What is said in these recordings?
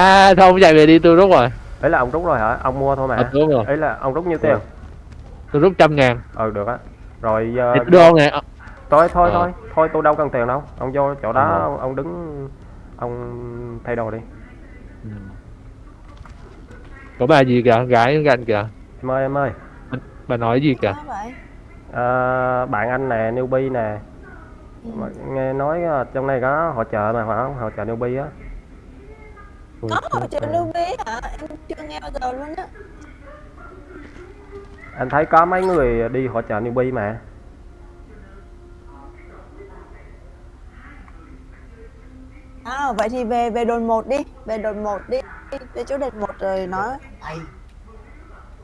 À thôi ông chạy về đi tôi rút rồi. Ấy là ông rút rồi hả? Ông mua thôi à, mà. Tôi rút rồi. Ấy là ông rút nhiêu tiền? Tôi rút trăm ngàn. Ừ được á. Rồi giờ tôi đưa ông nè Ờ, thôi thôi Ờ. thôi thôi tôi đâu cần tiền đâu. Ông vô chỗ đó Ờ. ông, đứng ông thay đồ đi. Ừ. có bà gì kìa? Gái gần kìa? Em ơi em ơi. Bà nói gì kìa? Ờ, bạn anh nè newbie nè. Ừ. Mà nghe nói trong này có hỗ trợ mà phải không? Hỗ trợ newbie á Có hỗ trợ lưu bí hả? Em chưa nghe bao giờ luôn á. anh thấy có mấy người đi hỗ trợ newbie mà À, vậy thì về về đồn 1 đi, về đồn 1 đi, về chỗ đồn 1 rồi nói.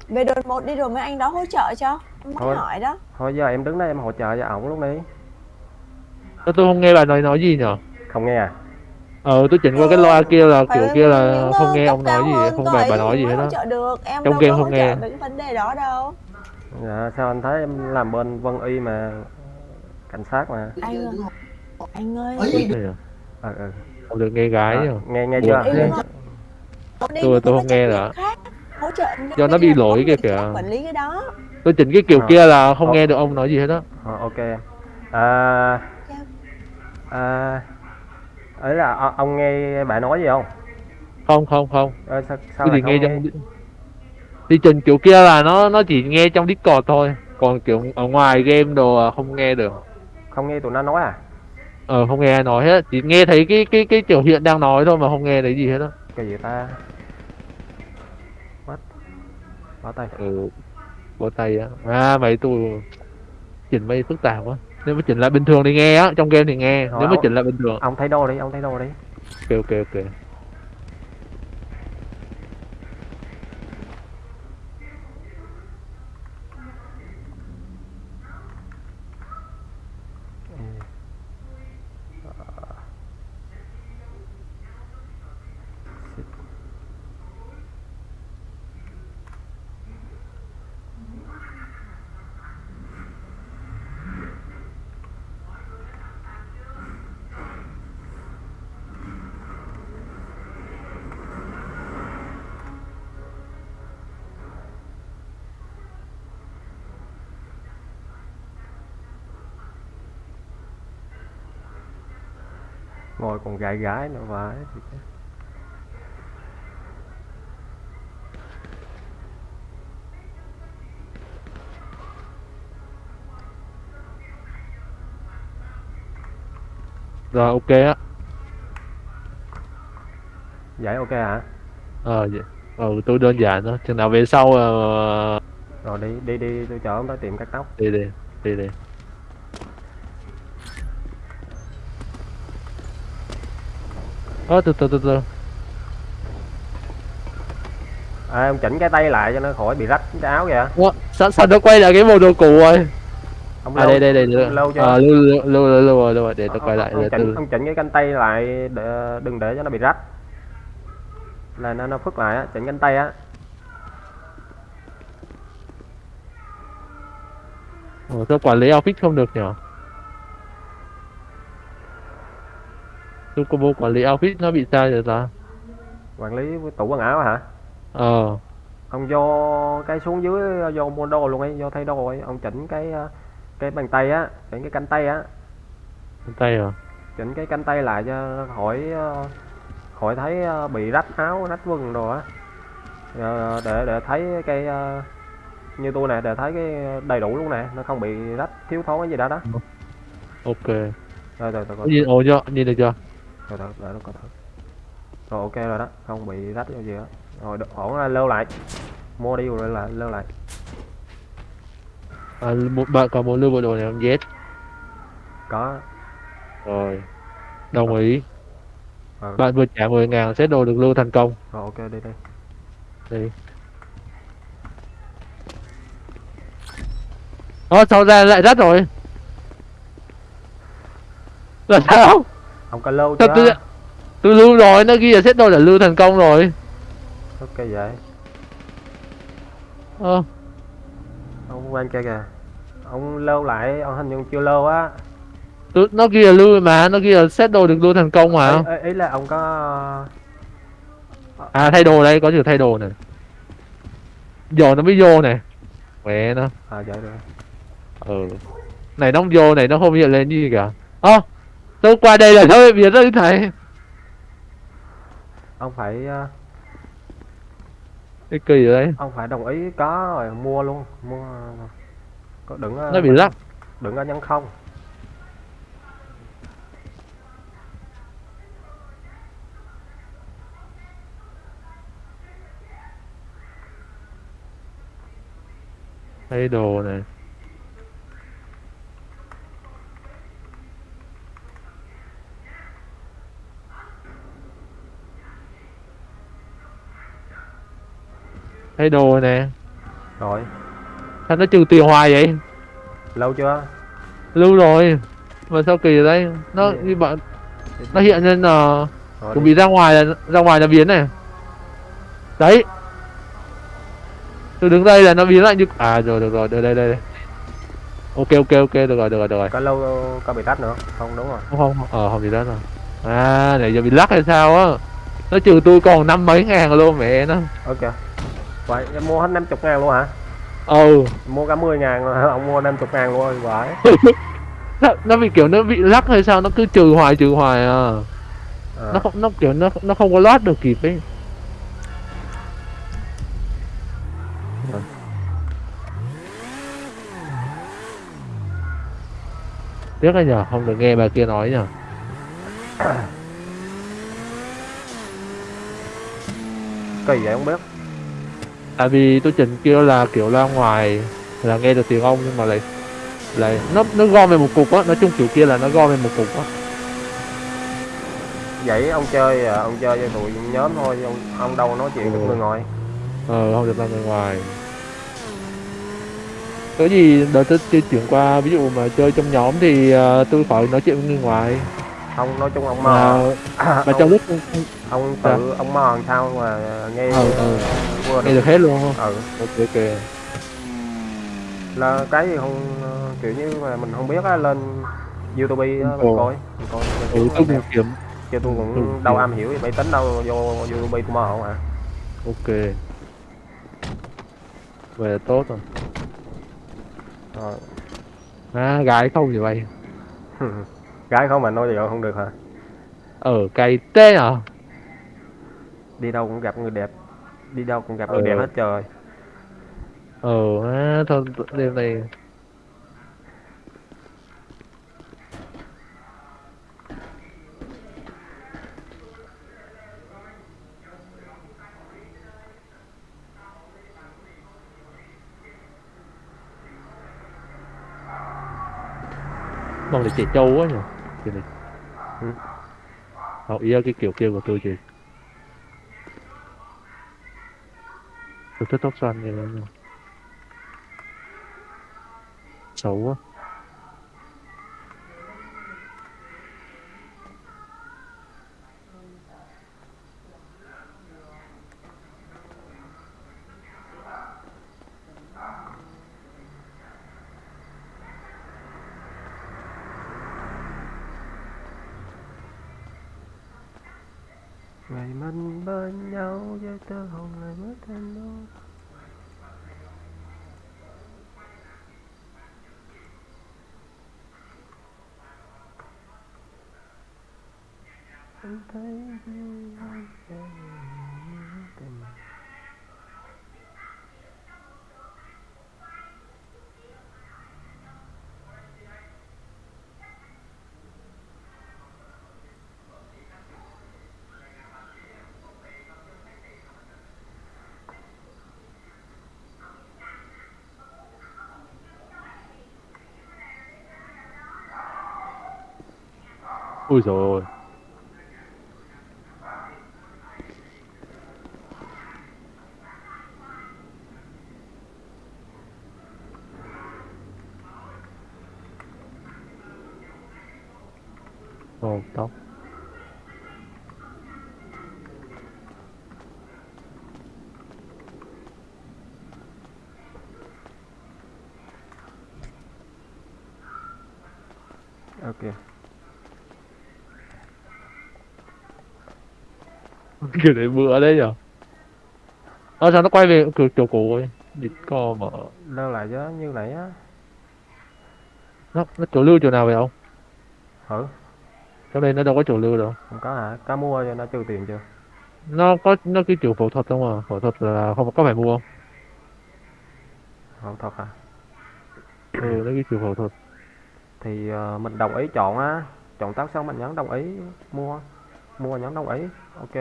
Về đồn 1 đi rồi mấy anh đó hỗ trợ cho. Em hỏi đó. thôi giờ em đứng đây em hỗ trợ cho ổng lúc đi tôi không nghe bà nói nói gì nhở không nghe à ờ tôi chỉnh qua cái loa kia là kiểu kia là không nghe ông nói gì không bà bà nói gì hết đó trợ được, em Trong game không nghe. về cái vấn đề đó đâu. dạ sao anh thấy em làm bên Vân Y mà cảnh sát mà Anh ơi, anh ơi, à? ừ ừ không được nghe gái nhở nghe nghe chưa Tôi- tôi không nghe em Do nó bị lỗi người kìa kìa. khác quản lý cái đó. tôi chỉnh cái kiểu Ờ. kia là không nghe được ông nói gì hết đó Ờ, ok à, à, ấy là o- ông nghe bà nói gì không? Không không không. Ờ, sao, sao lại chỉ nghe không trong đi chỉnh kiểu kia là nó nó chỉ nghe trong discord thôi. Còn kiểu ở ngoài game đồ à, không nghe được. Không nghe tụi nó nói à? Ờ không nghe ai nói hết. Chỉ nghe thấy cái cái cái kiểu hiện đang nói thôi mà không nghe thấy gì hết đó cái gì ta? What? Bỏ tay. Ừ bó tay á. À mấy tôi chỉnh mấy phức tạp quá nếu mà chỉnh lại bình thường thì nghe á trong game thì nghe Rồi, nếu mà ông- chỉnh lại bình thường. Ông thấy đồ đi ông thấy đồ đi. Ok ok ok ngồi còn gái gái nữa vãi rồi ok á. Vậy ok hả? Ờ vậy. Ừ tôi đơn giản thôi. Chừng nào về sau ờ, rồi đi đi đi tôi chở ông tới tiệm cắt tóc. đi đi đi đi ơ từ từ từ từ. À, ông chỉnh cái tay lại cho nó khỏi bị rách cái áo kìa. Ủa, sao sao nó quay lại cái bộ đồ cũ rồi. Ông à lâu đây đây đây đây. lâu chưa? À, lưu lưu lưu rồi rồi để tôi Ông- quay lại ông, chỉnh ông chỉnh cái cánh tay lại để, đừng để cho nó bị rách. Là nó nó phức lại á chỉnh cánh tay á. Ủa, tôi quản lý outfit không được nhở tôi combo quản lý outfit nó bị sao vậy ta. Quản lý tủ quần áo hả? Ờ. Ông vô cái xuống dưới vô mua đồ luôn ấy vô thay đồ ấy. Ông chỉnh cái cái bàn tay á chỉnh cái cánh tay á. Trên tay à chỉnh cái cánh tay lại cho khỏi khỏi thấy ờ, bị rách áo rách quần đồ á. Ờ, để để thấy cái ờ, như tôi nè để thấy cái đầy đủ luôn nè nó không bị rách thiếu thốn cái gì đó đó. Ok. Rồi rồi rồi có rồi nhìn ồ chưa nhìn được chưa rồi rồi rồi, rồi, rồi ok rồi đó. Không bị rách cái gì đó rồi ổn ra lưu lại. Mua đi rồi lại lưu lại. À, một bạn còn muốn lưu bộ đồ này không? Yes. Có. Rồi. Đồng ý. Ờ, bạn vừa trả 10 ngàn set đồ được lưu thành công. Rồi ok đi đi. Đi. Ơ sao ra lại rách rồi? Là sao ông có lưu chưa tôi, tôi lưu rồi nó ghi là set đồ là lưu thành công rồi ok vậy ờ ông quen kia kìa ông lưu lại ông hình như chưa lưu á tôi, nó ghi là lưu mà nó ghi là set đồ được lưu thành công mà ý, ý, ý là ông có À thay đồ đây, có chữ thay đồ này. Giờ nó mới vô này. Mẹ nó. à vậy rồi Ừ. Này nó không vô này nó không hiện lên gì cả. Ơ. tôi qua đây là thôi biệt rồi thầy. ông phải ờ, Cái kỳ rồi đấy. ông phải đồng ý có rồi mua luôn mua có đừng ờ, Nó bị lắc. đừng có nhấn không Thay đồ này. Thay đồ nè. rồi Sao nó trừ tiền hoài vậy? lâu chưa Lưu rồi. Mà sao kỳ đây? Nó Gì? như bạn nó hiện lên là rồi chuẩn bị ra ngoài là ra ngoài là biến này. Đấy. Tôi đứng đây là nó biến lại như à rồi được rồi, đây đây đây. Ok ok ok được rồi được rồi được rồi. có lâu có bị tách nữa không đúng rồi Không không ờ không gì đó rồi. À này giờ bị lắc hay sao á? Nó trừ tôi còn năm mấy ngàn luôn mẹ nó. ok vậy em mua hết 50 ngàn luôn hả Ừ. mua cả 10 ngàn rồi ông mua 50 ngàn luôn rồi vậy nó, nó bị kiểu nó bị lắc hay sao nó cứ trừ hoài trừ hoài à. à. Nó không nó kiểu nó nó không có lót được kịp ấy. Tiếc là nhờ, không được nghe bà kia nói nhờ. kỳ vậy không biết Tại vì tôi chỉnh kêu là kiểu ra ngoài là nghe được tiếng ông nhưng mà lại lại nó nó gom về một cục á, nói chung kiểu kia là nó gom về một cục á. vậy ông chơi à, ông chơi với tụi nhóm thôi ông, ông đâu nói chuyện được Ừ. người ngoài Ờ không được ra người ngoài. Có gì đợt tôi chơi chuyển qua ví dụ mà chơi trong nhóm thì ờ, tôi khỏi nói chuyện với người ngoài. không nói chung ông Mà mò mà ông, trong lúc ông tự ông mò làm sao mà nghe Ừ, ừ. vừa nghe được hết luôn không? ừ Ok ok. là cái gì không kiểu như mà mình không biết á lên youtube á mình Ồ. coi mình coi mình Ừ, tôi cũng kiếm. chứ tôi ừ, cũng đâu kiếm. am hiểu về máy tính đâu vô youtube tôi mò không à Ok. Vậy là tốt rồi. rồi À, gái không thì vậy. gái không mà nói gì không được hả Ở cày tê à? Đi đâu cũng gặp người đẹp. Đi đâu cũng gặp người Ừ. đẹp hết trời. À, thôi đêm này mong là trẻ trâu quá nhỉ. Chị này. Ừ. học ý cái kiểu kia của tôi chị Được thích tóc xanh như rồi này xấu quá. Ngày mình bên nhau với tơ hồng lại mất em đâu anh thấy vui anh em tình ui rồi Ồ, tóc ok kiểu để bữa đấy nhở ờ sao nó quay về kiểu chỗ cũ rồi địt co mà. Lơ lại chứ như nãy á. Nó nó chỗ lưu chỗ nào vậy không ừ trong đây nó đâu có chỗ lưu đâu. Không có hả? Cá mua cho nó trừ tiền chưa? Nó có nó cái kiểu phẫu thuật không à? Phẫu thuật là không có phải mua không? Không thật hả? Ừ nó cái kiểu phẫu thuật. Thì ờ, mình đồng ý chọn á. Chọn tác xong mình nhấn đồng ý mua. Mua nhấn đồng ý. Ok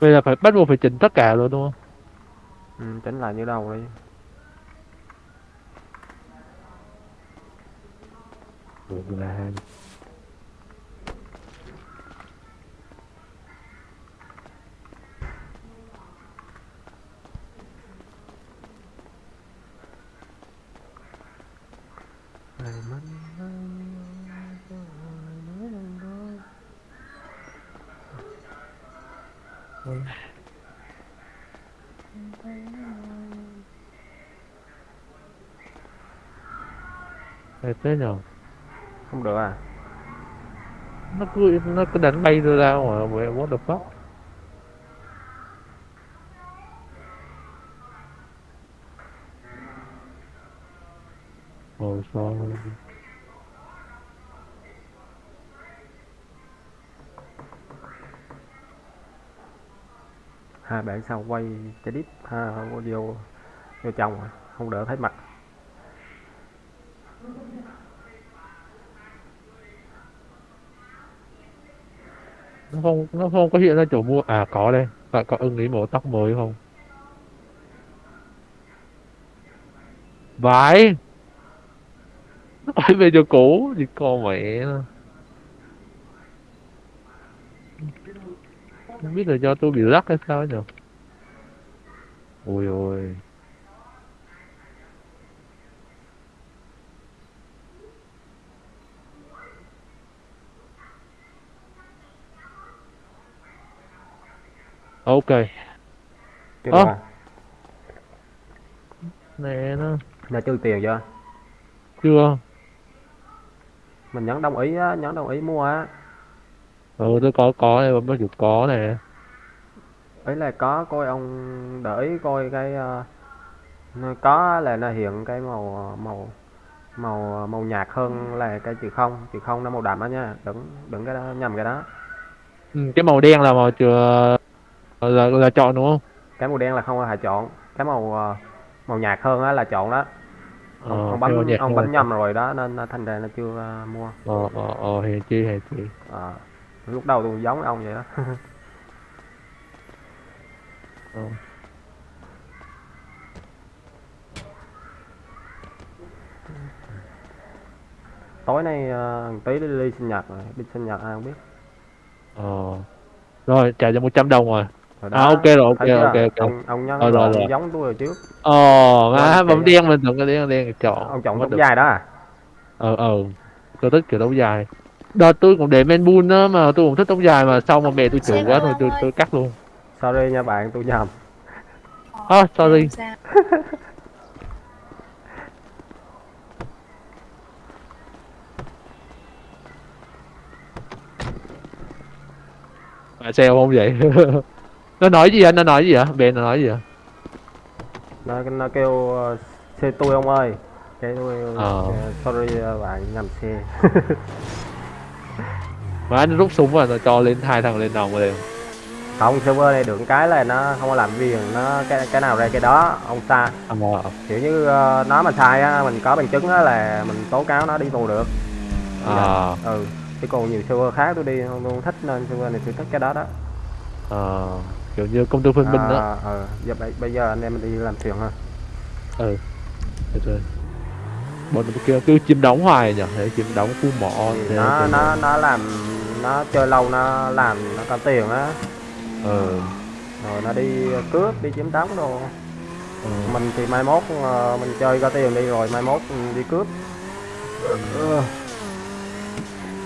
bây giờ phải bắt buộc phải chỉnh tất cả luôn đúng không? Ừ, chỉnh lại như đầu đi. Được là Hay thế nhở? Không được à? Nó cứ nó cứ đánh bay tôi ra ngoài vậy what the fuck? Ồ sao hai bạn sau quay cái đít ha audio vô trong à, không đỡ thấy mặt nó không nó không có hiện ra chỗ mua à có đây. Bạn có ưng ý màu tóc mới không? Vãi! Nó phải về cho cũ, thì con mẹ nó không biết là do tôi bị lắc hay sao nhỉ ôi ôi. Ok. Được à? Nè nó. Đã trừ tiền chưa chưa. Mình nhấn đồng ý á nhấn đồng ý mua á. Ừ tôi có có này bấm chụp có nè. Ấy là có coi ông để ý coi cái ờ, nó có là nó hiện cái màu màu màu màu nhạt hơn là cái chữ không. Chữ không nó màu đậm á nha. Đừng đừng cái đó nhầm cái đó. Ừ, cái màu đen là màu chưa là là chọn đúng không? Cái màu đen là không phải chọn. Cái màu ờ, màu nhạt hơn á là chọn đó. Ông, ờ, ông bấm ông hơn bấm nhầm rồi đó nên thành ra nó chưa ờ, mua. Ờ ờ ờ hèn chi hèn chi. Ờ, lúc đầu tôi giống ông vậy đó. Ờ. tối nay ờ, tí đi, đi sinh nhật rồi. Đi sinh nhật ai không biết. Ờ. Rồi trả cho 100 đồng rồi rồi À, ok rồi, ok, ok, ok. ông ông nhắn Ờ, rồi, rồi, rồi. giống tôi rồi trước ờ má Rồi, bấm đen mình tưởng cái đen đen chọn ông chọn được. dài đó à ờ ờ tôi thích kiểu tóc dài đợt tôi cũng để men bun đó mà tôi cũng thích tóc dài mà sau mà mẹ tôi chửi quá rồi tôi tôi cắt luôn sorry nha bạn tôi nhầm à sorry Làm sao? không vậy nó nói gì anh nó nói gì hả? Bên nó nói gì hả? Nó nó kêu ờ, xe tôi ông ơi. Cái tôi Ờ. ờ, sorry ờ, bạn nhầm xe. Mà anh rút súng và nó cho lên hai thằng lên nòng liền không server này được cái là nó không có làm viền nó cái cái nào ra cái đó ông à, kiểu như ờ, nó mà sai á mình có bằng chứng á là mình tố cáo nó đi tù được. À, ừ chứ còn nhiều server khác tôi đi không, tôi không thích nên server này tôi thích cái đó đó. À, kiểu như công tư phân minh đó. À, ừ. giờ bây, bây giờ anh em mình đi làm thuyền ha. Ừ được rồi. Bọn nó kia cứ chim đóng hoài nhỉ? Đấy chim đóng khu mỏ thì thế nó thế nó nó làm nó chơi lâu nó làm nó có tiền á. Ờ rồi nó đi cướp đi chiếm đóng đồ. Ờ. mình thì mai mốt ờ, mình chơi có tiền đi rồi mai mốt mình đi cướp. Ừ.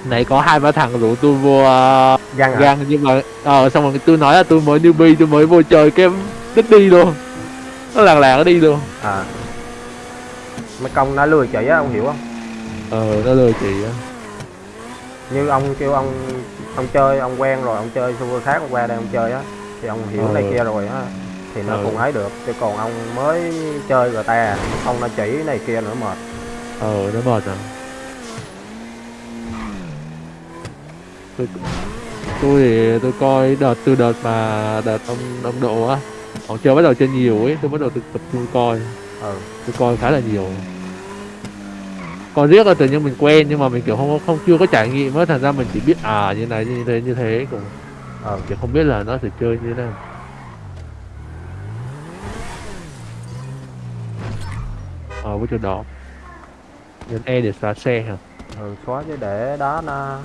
nãy có hai ba thằng rủ tôi vô uh, gan hả gang nhưng mà ờ xong rồi tôi nói là tôi mới newbie tôi mới vô chơi cái đứt đi luôn. Nó làng làng nó đi luôn. À. Mấy công nó lừa chị á ông hiểu không? Ờ nó lừa chị á. Như ông kêu ông ông chơi ông quen rồi ông chơi server khác ông qua đây ông chơi á thì ông hiểu Ờ. này kia rồi á thì nó Ờ. cũng ấy được. Chứ còn ông mới chơi người ta ông nó chỉ này kia nữa mệt. Ờ nó mệt à tôi tôi thì tôi coi đợt từ đợt mà đợt ông ông độ á ông chơi bắt đầu chơi nhiều ấy tôi bắt đầu tập tập trung coi. Ừ. Tôi coi khá là nhiều. Còn riết là tự nhiên mình quen nhưng mà mình kiểu không không chưa có trải nghiệm á thành ra mình chỉ biết à như này như thế như thế cũng. Ừ. Chỉ không biết là nó sẽ chơi như thế nào. Ờ với chỗ đó. Nhấn E để xóa xe hả? Ừ xóa chứ để đó nó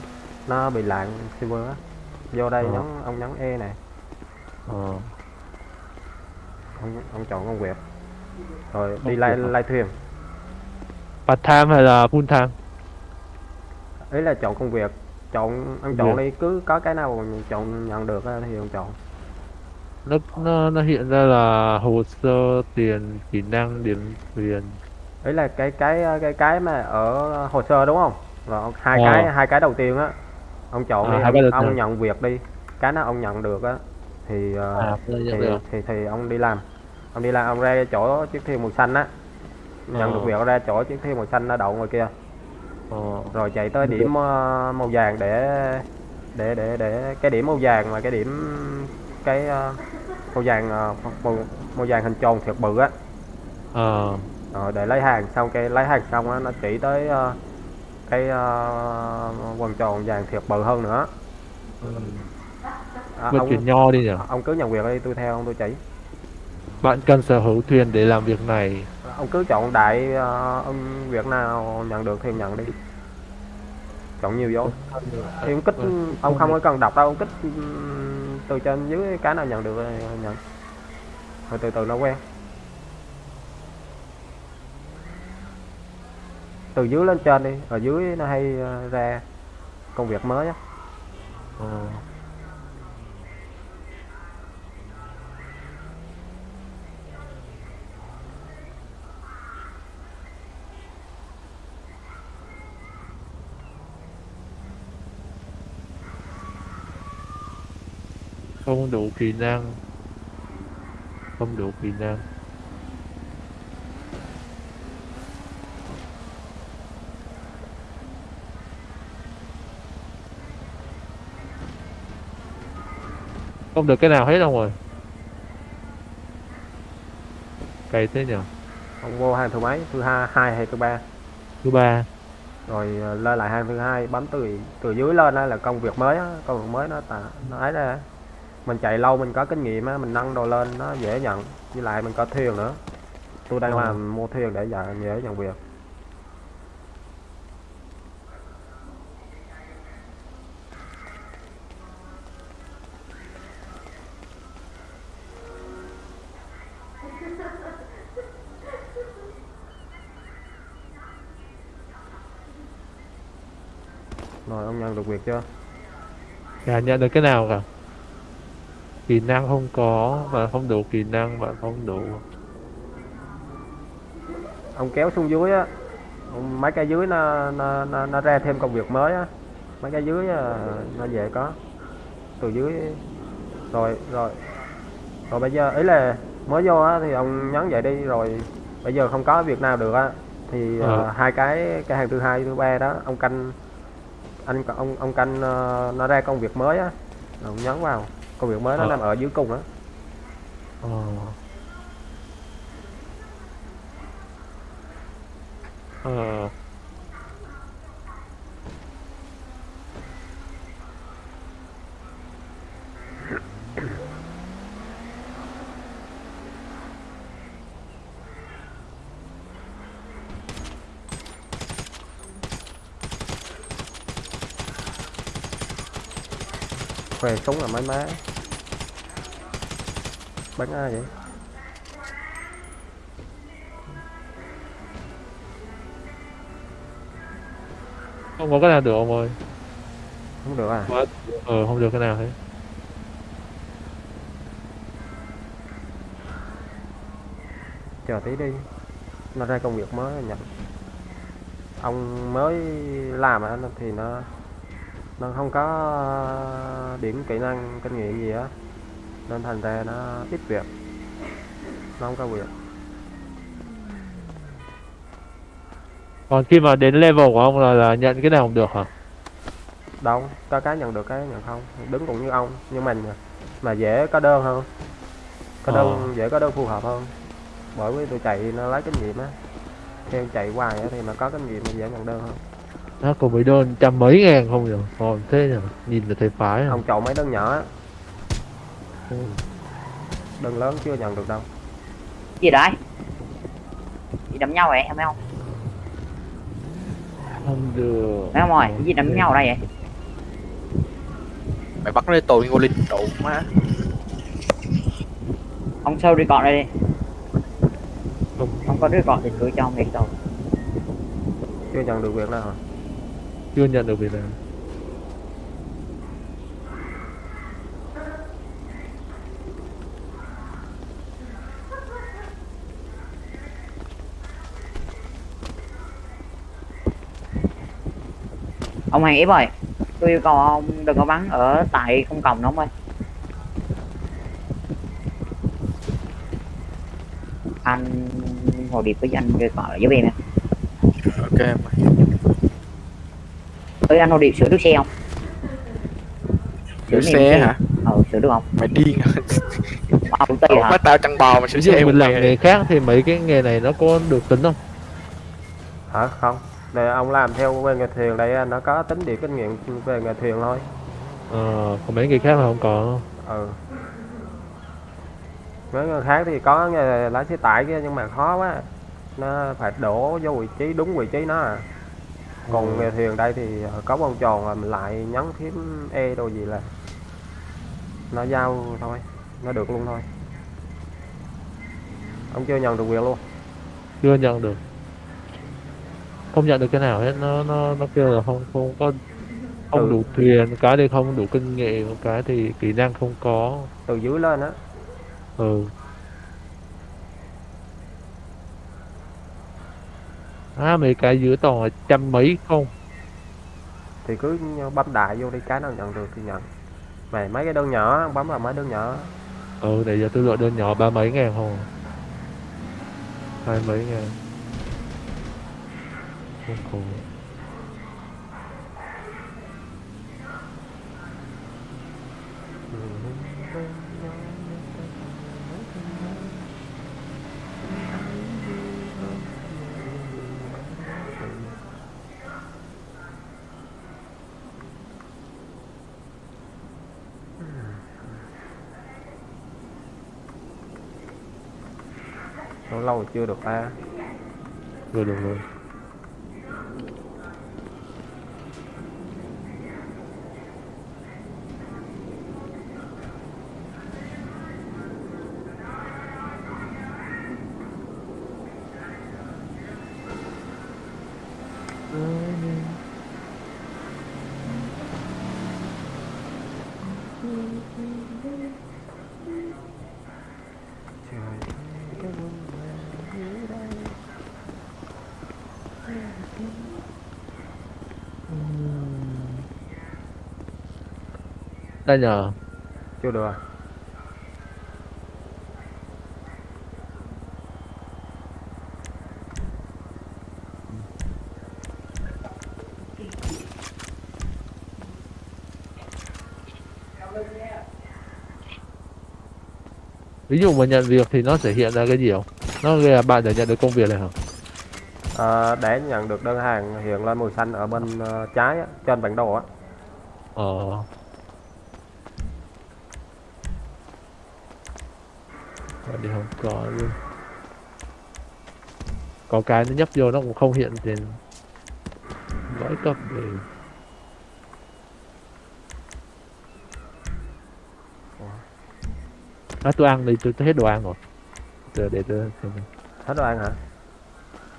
nó bị lạng server á vô đây Ờ. nhấn ông nhấn e này. Ờ. Ông ông chọn công việc rồi đi Công lai lai thuyền. Part time hay là full time? Ý là chọn công việc chọn ông chọn việc. đi cứ có cái nào mình chọn nhận được thì ông chọn. Nó nó nó hiện ra là hồ sơ tiền kỹ năng điểm thuyền ý là cái cái cái cái mà ở hồ sơ đúng không? Rồi hai Ờ. cái hai cái đầu tiên á ông chọn À, đi ông, ông nhận việc đi. Cái nào ông nhận được á thì ờ, à thì, thì thì ông đi làm. Ông đi làm ông ra chỗ chiếc thiêu màu xanh á. Nhận Ờ. được việc ra chỗ chiếc thiêu màu xanh nó đậu ngoài kia. Ờ. Rồi chạy tới điểm ờ, màu vàng để để để để cái điểm màu vàng mà cái điểm cái ờ, màu vàng ờ, màu, màu vàng hình tròn thiệt bự á. Ờ. Rồi để lấy hàng xong cái lấy hàng xong á nó chỉ tới ờ, cái ờ, quần tròn vàng thiệt bự hơn nữa. Ừ. à, ông chuyển nho đi nhỉ ông cứ nhận việc đi tôi theo ông tôi chỉ. Bạn cần sở hữu thuyền để làm việc này. Ông cứ chọn đại ờ, ông việc nào nhận được thì nhận đi. Chọn nhiều vô thì ông kích ông không có cần đọc đâu ông kích từ trên dưới cái nào nhận được nhận. Rồi từ từ nó quen từ dưới lên trên đi ở dưới nó hay ờ, ra công việc mới á. Ờ. Không đủ kỹ năng. Không đủ kỹ năng. Không được cái nào hết đâu rồi cày thế nhỉ ông vô hàng thứ mấy? Thứ hai hai hay thứ ba? Thứ ba. Rồi ờ, lên lại hàng thứ hai bấm từ từ dưới lên đó là công việc mới á công việc mới nó tà nó ấy ra mình chạy lâu mình có kinh nghiệm á mình nâng đồ lên nó dễ nhận. Với lại mình có thuyền nữa. Tôi đang Ờ. làm mua thuyền để dễ nhận việc ông nhận được việc chưa? Chả nhận được cái nào cả? Kỹ năng không có và không đủ kỹ năng và không đủ. Ông kéo xuống dưới á. Ông- mấy cái dưới nó nó nó, nó ra thêm công việc mới á. Mấy cái dưới á, nó về có. Từ dưới rồi rồi. Rồi bây giờ ý là mới vô á thì ông nhấn vậy đi rồi bây giờ không có việc nào được á. Thì Ờ. ờ, hai cái cái hàng thứ hai thứ ba đó ông canh anh ông ông canh ờ, nó ra công việc mới á. Ông nhấn vào. Công việc mới nó Ờ. nằm ở dưới cùng á. Ờ. Ờ khoe súng là mấy má bắn ai vậy? Không có cái nào được ông ơi. Không được à? Ờ không được cái nào hết. Chờ tí đi. Nó ra công việc mới nhận ông mới làm thì nó nó không có điểm kỹ năng kinh nghiệm gì á. Nên thành ra nó ít việc. Nó không có việc. Còn khi mà đến level của ông là, là nhận cái nào cũng được hả? Đâu có cái nhận được cái nhận không. Đứng cũng như ông nhưng mà mà dễ có đơn hơn. Có đơn Ờ. dễ có đơn phù hợp hơn. Bởi vì tôi chạy nó lấy kinh nghiệm á. Theo chạy hoài thì nó có kinh nghiệm mà dễ nhận đơn hơn nó có mấy đơn trăm mấy ngàn không nhỉ còn thế nhỉ nhìn là thấy phái à. Ông chọn mấy đơn nhỏ á. Ừ. đơn lớn chưa nhận được đâu. Gì đấy? Gì đấm nhau vậy em thấy không? Không được. Thấy không rồi cái gì đấm nhau ở đây vậy? Mày bắt lấy tôi ngô linh đủ má. Ông sâu đi gọn đây đi. Không. Không có đứa gọn thì cứ cho ông đi đâu chưa nhận được việc nào hả chưa nhận được việc nào ông hàng ép ơi tôi yêu cầu ông đừng có bắn ở tại công cộng đó ông ơi. Anh hồ điệp với anh kêu gọi giúp em nha ok mày ơi anh hồ điệp sửa được xe không? Sửa xe hả? Ờ sửa được không? Mày điên hả? Bắt tao chăn bò mà sửa xe mình làm nghề khác thì mấy cái nghề này nó có được tính không? Hả? Không. Để ông làm theo về nghề thuyền đây nó có tính điểm kinh nghiệm về nghề thuyền thôi. Ờ còn mấy nghề khác là không có. Ừ. Mấy người khác thì có nghề lái xe tải kia nhưng mà khó quá. Nó phải đổ vô vị trí đúng vị trí nó à còn nghề thuyền đây thì có vòng tròn là mình lại nhấn phím e đồ gì là nó giao thôi nó được luôn thôi. Ông chưa nhận được việc luôn. Chưa nhận được. Không nhận được cái nào hết nó nó nó kêu là không không có không Ừ. đủ thuyền cái thì không đủ kinh nghiệm cái thì kỹ năng không có. Từ dưới lên á. Ừ à mấy cái dưới toàn là trăm mấy không? Thì cứ bấm đại vô đi cái nào nhận được thì nhận. Mày mấy cái đơn nhỏ bấm vào mấy đơn nhỏ. Ừ để giờ tôi lựa đơn nhỏ ba mấy ngàn không hai mấy ngàn. Không có lâu chưa được ta vừa được rồi. Đây nhờ. Chưa được à? ví dụ mà nhận việc thì nó sẽ hiện ra cái gì không? Nó là bạn đã nhận được công việc này hả? Ờ, để nhận được đơn hàng hiện lên màu xanh ở bên ờ, trái á, trên bản đồ á. Ờ thì không có luôn có cái nó nhấp vô nó cũng không hiện trên lõi cấp để à, tôi ăn đi tôi, tôi hết đồ ăn rồi. Để để tôi xem hết đồ ăn hả?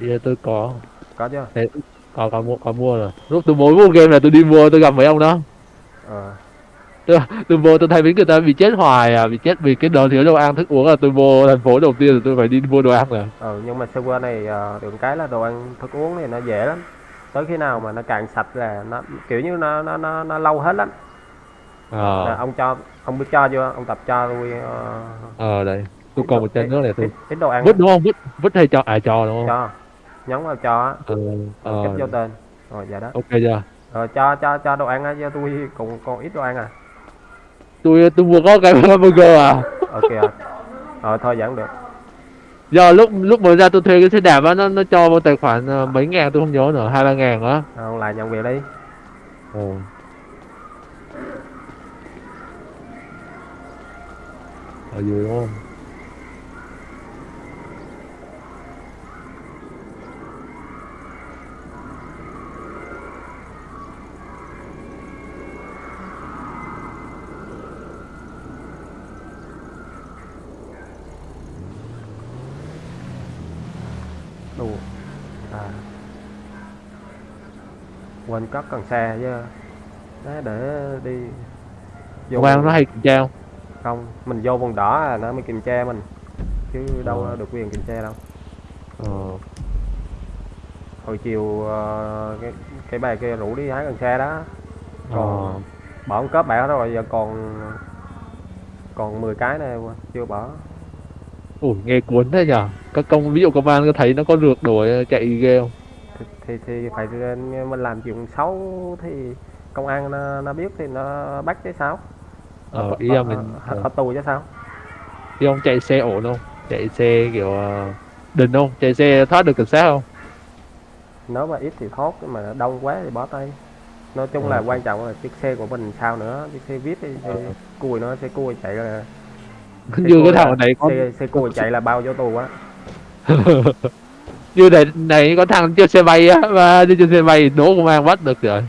Bây tôi có. Có chưa? Thế, có có mua có mua rồi. Lúc tôi mới mua game là tôi đi mua tôi gặp mấy ông đó. Ờ tôi, tôi vô tôi thấy mấy người ta bị chết hoài à bị chết vì cái đồ thiếu đồ ăn thức uống là tôi vô thành phố đầu tiên là tôi phải đi mua đồ ăn rồi. Ừ nhưng mà server này ờ, được cái là đồ ăn thức uống thì nó dễ lắm. Tới khi nào mà nó càng sạch là nó kiểu như nó nó nó, nó lâu hết lắm. Ờ. Là ông cho ông biết cho chưa ông tập cho tôi ờ, ờ đây. Tôi còn một chân nữa này tôi. ít, đồ ăn vứt đúng không? Vứt vứt hay cho à cho đúng không? Cho. Nhấn vào cho á. Ờ rồi cấp vô ờ tên. Rồi dạ đó. Ok chưa? Rồi cho cho cho đồ ăn á cho tôi còn còn ít đồ ăn à tôi tôi vừa có cái burger à ok à. rồi thôi vẫn được do lúc lúc mới ra tôi thuê cái xe đạp á nó nó cho vào tài khoản ờ, mấy ngàn tôi không nhớ nữa hai ba ngàn á Rồi, ông lại nhận việc đi Ồ. Ở dưới đúng không? đủ à quên cất cần xe chứ Đấy, để đi Công an nó hay kiểm tra không? không mình vô vùng đỏ là nó mới kiểm tra mình chứ đâu Ờ. được quyền kiểm tra đâu Ờ. hồi chiều ờ, cái cái bà kia rủ đi hái cần xe đó còn bỏ ông cướp bẻ rồi giờ còn còn 10 cái này chưa bỏ Ủa, nghe cuốn thế nhở? Các công, ví dụ công an có thấy nó có rượt đuổi chạy ghê không? Thì thì, phải mình làm chuyện xấu thì công an nó, nó biết thì nó bắt chứ sao Ờ, ở, ý là ở, mình... ở, ờ, ở tù chứ sao Ý ông chạy xe ổn không? Chạy xe kiểu... ờ, Đình không? Chạy xe thoát được cảnh sát không? nếu mà ít thì thoát mà đông quá thì bỏ tay nói chung Ờ. là quan trọng là chiếc xe của mình sao nữa chiếc xe vip thì Ờ. cùi nó xe cùi chạy là Như cái thằng này xe, xe cùi chạy là bao vô tù á Như này, này có thằng chơi xe bay á, mà đi trên xe bay đố công an bắt được rồi.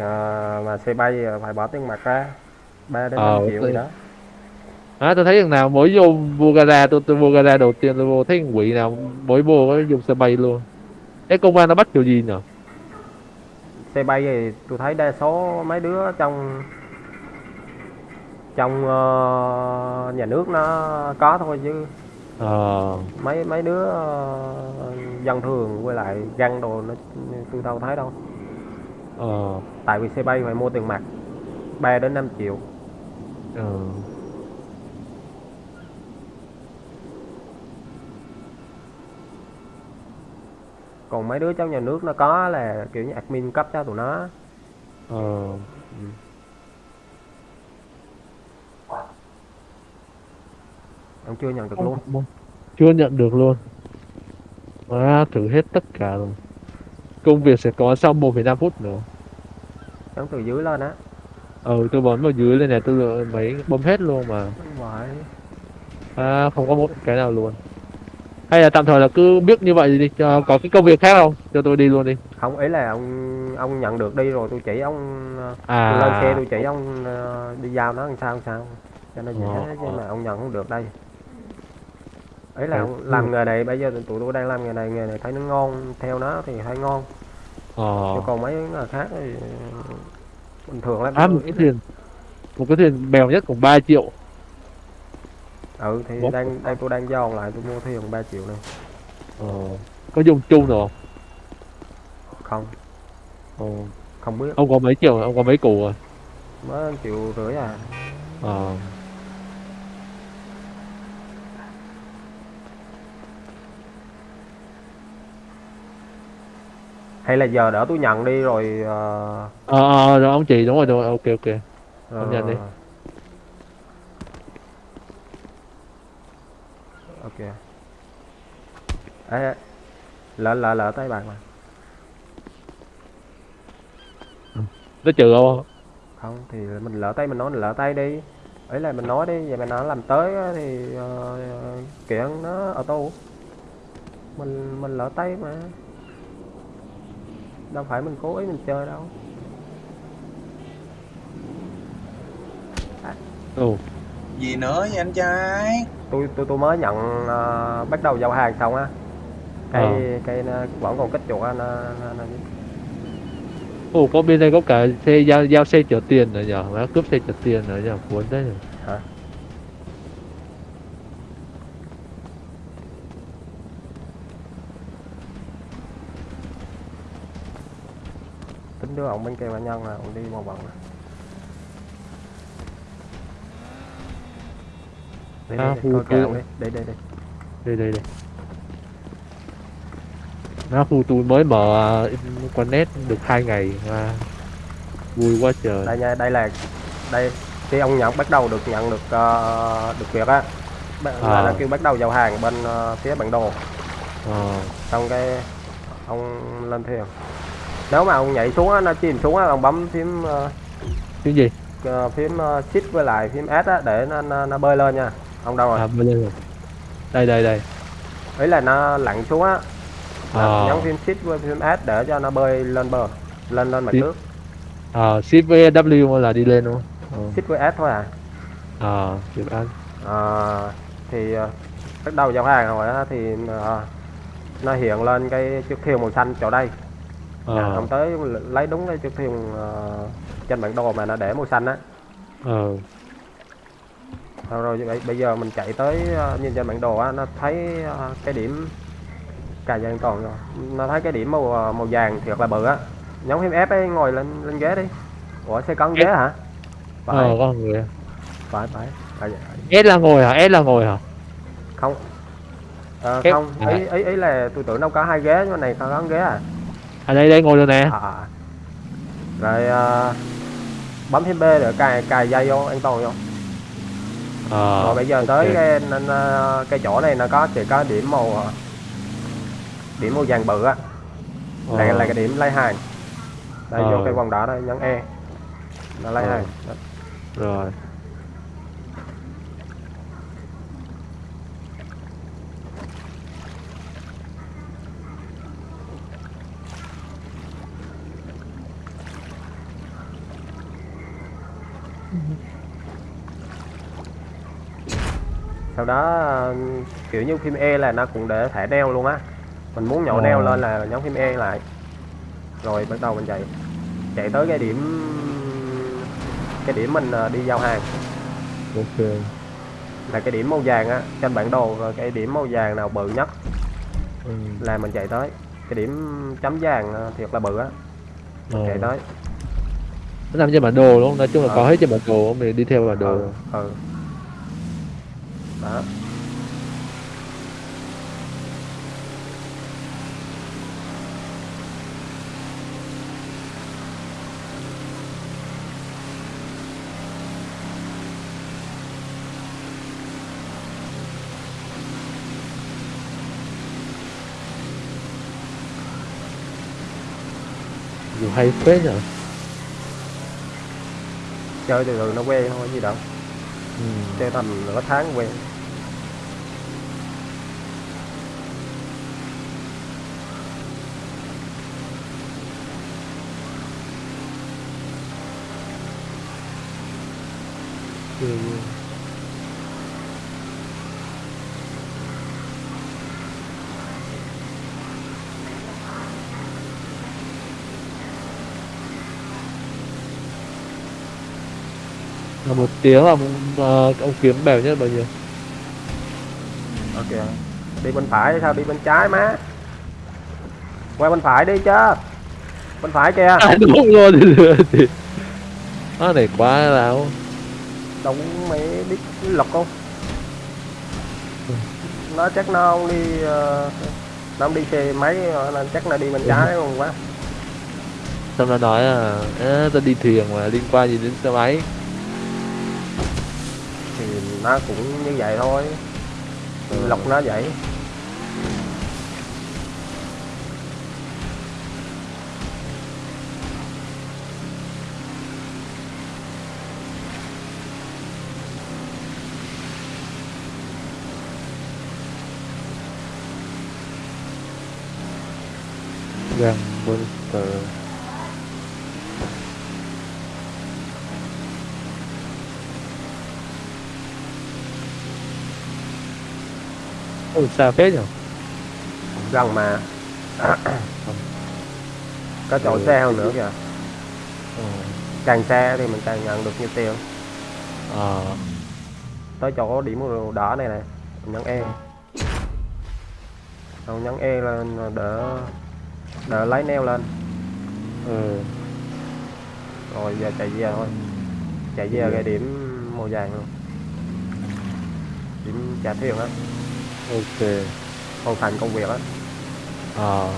à, mà xe bay phải bỏ tiền mặt ra 3 đến Ờ, 5 triệu gì đó À, tôi thấy thằng nào mới vô gara tôi tôi vô gara đầu tiên tôi vô thấy thằng quỷ nào mới vô có dùng xe bay luôn. Thế công an nó bắt kiểu gì nhỉ? xe bay thì tôi thấy đa số mấy đứa trong trong ờ, nhà nước nó có thôi chứ Ờ, mấy mấy đứa ờ, dân thường với lại găng đồ nó tôi đâu thấy đâu? Ờ, tại vì xe bay phải mua tiền mặt 3 đến 5 triệu. Ờ. còn mấy đứa trong nhà nước nó có là kiểu như admin cấp cho tụi nó. Ờ. ông chưa nhận được luôn Chưa nhận được luôn. À, thử hết tất cả rồi. Công việc sẽ có sau 1,5 phút nữa. nhấn từ dưới lên á Ừ, tôi bấm vào dưới lên này tôi lựa mấy bấm hết luôn mà. À, không có một cái nào luôn. Hay là tạm thời là cứ biết như vậy đi, cho có cái công việc khác không? Cho tôi đi luôn đi. không ý là ông ông nhận được đi rồi tôi chỉ ông ờ, À. tôi lên xe tôi chỉ ông ờ, đi giao nó làm sao làm sao cho nó dễ Ờ, chứ ờ. mà ông nhận không được đây ấy là Ờ, ông làm nghề này bây giờ tụi tôi đang làm nghề này nghề này thấy nó ngon theo nó thì thấy ngon Ờ. chứ còn mấy nghề khác thì bình thường lắm À, một cái thuyền một cái thuyền bèo nhất cũng 3 triệu. ừ thì Ủa? đang đang tôi đang giòn lại tôi mua thuyền 3 triệu này Ờ. Có dùng chung được không? không Ờ. không biết Ông có mấy triệu, rồi? ông có mấy củ rồi? mới triệu rưỡi à Ờ. hay là giờ đỡ tôi nhận đi rồi ờ, Ờ, ờ, rồi ông chị đúng rồi, đúng rồi, ok ok. Ông nhận đi. ờ, ok. Ê, lỡ lỡ lỡ tay bạn mà. Nó trừ không? không thì mình lỡ tay mình nói mình lỡ tay đi. Ấy là mình nói đi vậy mà nó làm tới thì ờ, kiện nó ở tù mình mình lỡ tay mà đâu phải mình cố ý mình chơi đâu. Ừ. gì nữa vậy anh trai? Tôi tôi tôi mới nhận ờ, bắt đầu giao hàng xong á. Cây cây nó vẫn còn kích chuột á nó, nó, nó ồ có bên đây có cả xe giao giao xe chở tiền nữa nhở? Má cướp xe chở tiền nữa nhở? Cuốn đấy nhở? Hả đưa ông bên kia bà nhân là ông đi vòng nè. Đi À, đi đi coi ông đi. Đi đi đi. Đây đây đây nó khu tôi mới mở uh, quán net được hai ngày mà vui quá trời. Đây nha đây là đây khi ông nhận bắt đầu được nhận được ờ, được việc á. Là, À. là kêu bắt đầu giao hàng bên ờ, phía bản đồ. Ờ xong cái ông lên thuyền nếu mà ông nhảy xuống á nó chìm xuống á ông bấm phím ờ, cái gì? ờ, phím ờ, shift với lại phím S á để nó, nó, nó bơi lên nha. Ông đâu rồi? À đây rồi. Đây đây đây. Ý là nó lặn xuống á. Ờ. nhấn phím shift với phím S để cho nó bơi lên bờ lên lên mặt Shift. nước. Ờ ship với W là đi lên không? Ờ. Shift với S thôi à? Ờ được anh Ờ, thì bắt đầu giao hàng rồi á thì ờ, nó hiện lên cái chiếc thuyền màu xanh chỗ đây à, ờ ông tới lấy đúng cái chiếc thuyền ờ, trên bản đồ mà nó để màu xanh á. Ờ. Rồi, rồi bây, bây giờ mình chạy tới ờ, nhìn trên bản đồ á nó thấy ờ, cái điểm cà dàn toàn rồi. Nó thấy cái điểm màu màu vàng thiệt là bự á. Nhấn phím F ấy ngồi lên lên ghế đi. Ủa xe con ghế hả? Phải. ờ có người phải phải. S là ngồi hả? S là ngồi hả? Không. Ép- không. à. ý, ý ý là tôi tưởng đâu có hai ghế nhưng mà này có ghế à à đây đây ngồi rồi nè à, à. rồi ờ, bấm phím B để cài cài dây vô an toàn vô ờ rồi bây giờ tới ok. cái nên, ờ, cái chỗ này nó có chỉ có điểm màu điểm màu vàng bự á là, Ờ. là cái điểm lấy hàng đây Ờ. vô cái vòng đỏ đây nhấn E nó lấy Ờ. hàng rồi sau đó ờ, kiểu như phím E là nó cũng để thẻ neo luôn á mình muốn nhổ Ờ. neo lên là nhấn phím E lại rồi bắt đầu mình chạy chạy tới cái điểm cái điểm mình ờ, đi giao hàng ok là cái điểm màu vàng á trên bản đồ và cái điểm màu vàng nào bự nhất ừ. là mình chạy tới cái điểm chấm vàng ờ, thiệt là bự á ờ. chạy tới nó nằm trên bản đồ đúng không nói chung là Ờ. có hết trên bản đồ mình đi theo bản đồ ừ, ừ. Đó. Dù hay phết nhở? Chơi từ từ nó quen thôi gì đâu. Ừ. chơi tầm nửa tháng quen Ừ, ừ. là một tiếng là ờ, ông kiếm bèo nhất bao nhiêu ok đi bên phải sao đi bên trái má qua bên phải đi chứ bên phải kìa à đúng rồi thì thì nó này quá láo đúng mấy biết lọc không? Nó chắc nó không đi ờ, nó không đi xe máy ờ, nên chắc nó đi bên trái không quá. Xong nó nói là "Ê, tôi đi thuyền mà liên quan gì đến xe máy? Thì nó cũng như vậy thôi. Ừ. lọc nó vậy gần monster ôi xa phết nhở? Gần mà. Có chỗ Ừ. xe hơn nữa kìa? Ờ càng xe thì mình càng nhận được nhiều tiền. Ờ. Tới chỗ điểm màu đỏ này này mình nhấn E xong nhấn E lên đỡ đỡ lấy neo lên. Ừ. Rồi giờ chạy về thôi. Chạy về cái điểm màu vàng luôn. Điểm trả thuyền á. Ok. Hoàn thành công việc á. Ờ.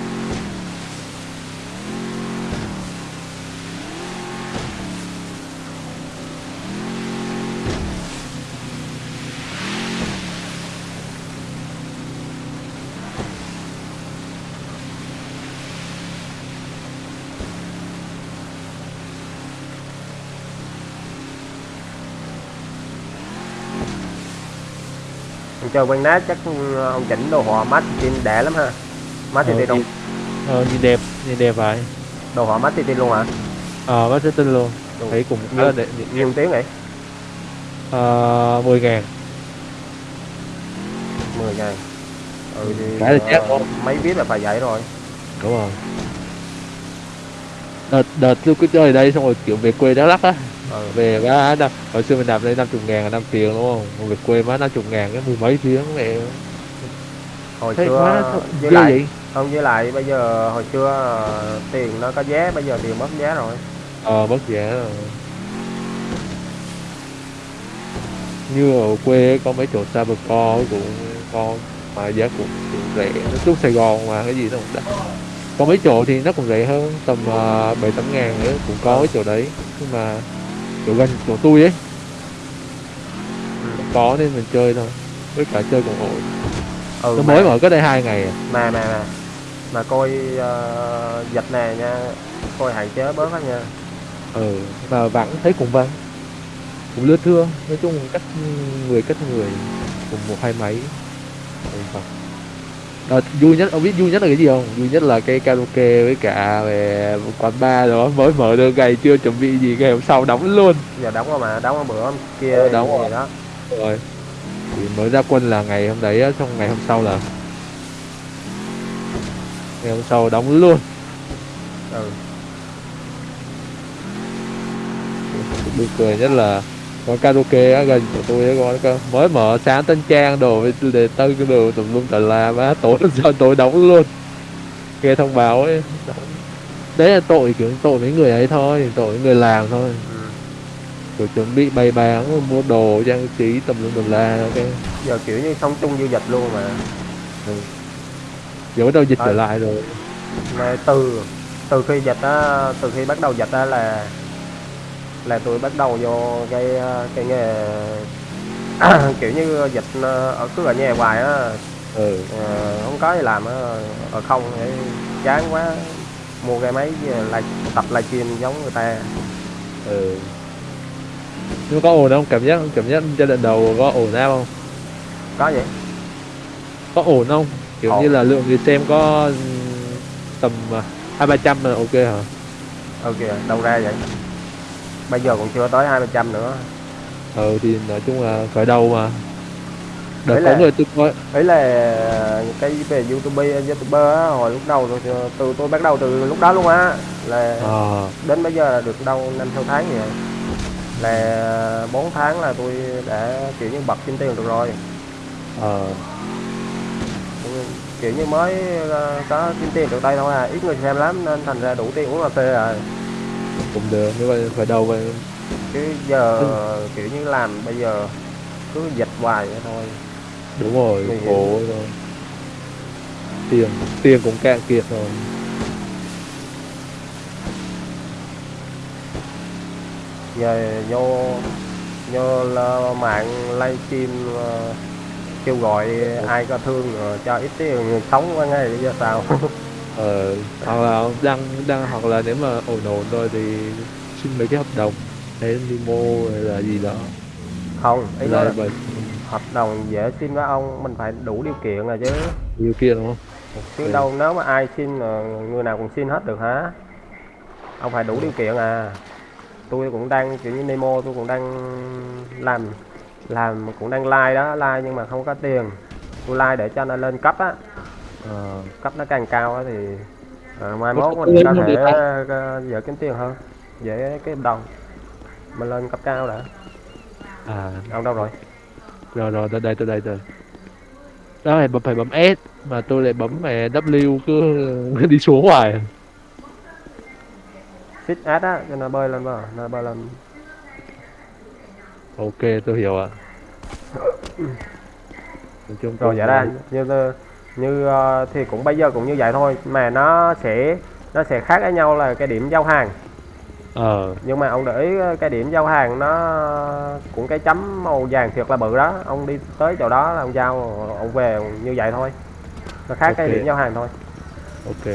Ông chơi quen nát chắc ông chỉnh đồ họa mắt tin đẻ lắm ha. Ờ, tin đâu ờ, nhìn đẹp nhìn đẹp vậy. Đồ họa mắt tin luôn hả? Ờ sẽ tin luôn. Thấy cũng rất đẹp. nhiêu tiếng vậy? Ờ mười ngàn. 10 ngàn. Ừ thì Cái là chắc ờ, không? mấy biết là phải vậy rồi. Đúng rồi. Đợt đợt tôi cứ chơi ở đây xong rồi kiểu về quê đắk lắc á ừ. về má năm hồi xưa mình đạp đây năm chục ngàn là năm tiền đúng không? Còn về quê má năm chục ngàn cái mười mấy tiếng mẹ hồi thấy xưa nó với lại vậy. không với lại bây giờ hồi xưa ờ, tiền nó có giá bây giờ tiền mất giá rồi. Ờ mất giá rồi. Như ở quê có mấy chỗ xa bờ co cũng con mà giá cũng, cũng rẻ. Nó chút Sài Gòn mà cái gì nó cũng đắt. Có mấy chỗ thì nó cũng rẻ hơn tầm ờ, bảy tám ngàn nữa cũng có cái chỗ đấy. Nhưng mà chỗ gần chỗ tôi ấy. Có nên mình chơi thôi với cả chơi cũng ổn ừ nó mà, mới mở có đây hai ngày à. Mà mà mà. Mà coi ờ, dịch nè nha. Coi hạn chế bớt á nha. Ừ mà vắng thấy cũng vắng cũng lướt thưa nói chung cách người cách người cùng một hai máy ừ, vâng. Ờ, vui nhất ông biết vui nhất là cái gì không? Vui nhất là cái karaoke với cả về quán bar đó. Mới mở được ngày chưa chuẩn bị gì ngày hôm sau đóng luôn. Giờ đóng rồi mà đóng bữa kia Ờ, đóng rồi. đó. Rồi. Thì mới ra quân là ngày hôm đấy xong ngày hôm sau là ngày hôm sau đóng luôn. Ừ. Buồn cười nhất là quán karaoke á gần của tôi á có có- mới mở sáng tân trang đồ để tân cái đồ tùm lum tà la má tối hôm sau tối đóng luôn nghe thông báo ấy đóng. đấy là tội kiểu tội mấy người ấy thôi tội người làm thôi ừ. kiểu chuẩn bị bày bán mua đồ trang trí tùm lum tùm la cái giờ kiểu như sống chung du dịch luôn mà giờ bắt đầu dịch trở Thôi. lại rồi mà từ từ khi dịch á từ khi bắt đầu dịch á là là tôi bắt đầu vô cái ờ, cái nghề kiểu như dịch ờ, ở cứ ở nhà hoài á. Ừ. Ờ, không có gì làm á ở không để chán quá mua cái máy lại tập livestream giống người ta. Ừ. Nhưng có ổn không? Cảm giác cảm giác giai đoạn đầu có ổn áp không? Có vậy. Có ổn không? Kiểu Ổn. như là lượng người xem có ừm, tầm hai ba trăm là ok hả? Ok đâu ra vậy bây giờ còn chưa tới hai trăm nữa. Ừ thì nói chung là khởi đầu mà. Đợt là- người tôi coi. ấy là cái về youtube youtuber á hồi lúc đầu tôi, từ tôi bắt đầu từ lúc đó luôn á. Là ờ đến bây giờ là được đâu năm sáu tháng vậy. Là 4 tháng là tôi đã kiểu như bật kiếm tiền được rồi. Ờ kiểu như mới ờ, có kiếm tiền được đây thôi à. Ít người xem lắm nên thành ra đủ tiền uống cà phê rồi cũng được như vậy khởi đầu vậy chứ giờ kiểu như làm bây giờ cứ dịch hoài vậy thôi. Đúng rồi hiểm. khổ rồi. Tiền tiền cũng cạn kiệt rồi. Giờ vô vô là mạng livestream ờ, kêu gọi ai có thương rồi cho ít tiền sống qua ngày bây giờ sao ờ hoặc là đăng đăng hoặc là nếu mà ổn ổn rồi thì xin mấy cái hợp đồng hay limo hay là gì đó. Không ý là là hợp đồng dễ xin với ông mình phải đủ điều kiện rồi chứ. Điều kiện đúng không? Chứ Ok. đâu nếu mà ai xin người nào cũng xin hết được hả? Ông phải đủ điều kiện à. Tôi cũng đang kiểu như Nemo tôi cũng đang làm làm cũng đang like đó like nhưng mà không có tiền. Tôi like để cho nó lên cấp á ờ cấp nó càng cao thì Rồi mai mốt mình tôi có thể ờ, dễ kiếm tiền hơn dễ kiếm đồng. Mình lên cấp cao đã. À. Ông đâu rồi? Rồi rồi tới đây tới đây rồi đó bấm phải bấm S mà tôi lại bấm mà W cứ, đi xuống hoài. Xích át á cho nó bơi lên vào nó bơi lên. Ok tôi hiểu ạ. Nói chung rồi tôi- vậy ra như như ờ, thì cũng bây giờ cũng như vậy thôi mà nó sẽ nó sẽ khác với nhau là cái điểm giao hàng. Ờ. Nhưng mà ông để ý ờ, cái điểm giao hàng nó cũng cái chấm màu vàng thiệt là bự đó. Ông đi tới chỗ đó là ông giao ông về như vậy thôi. Nó khác cái Ok. điểm giao hàng thôi. Ok.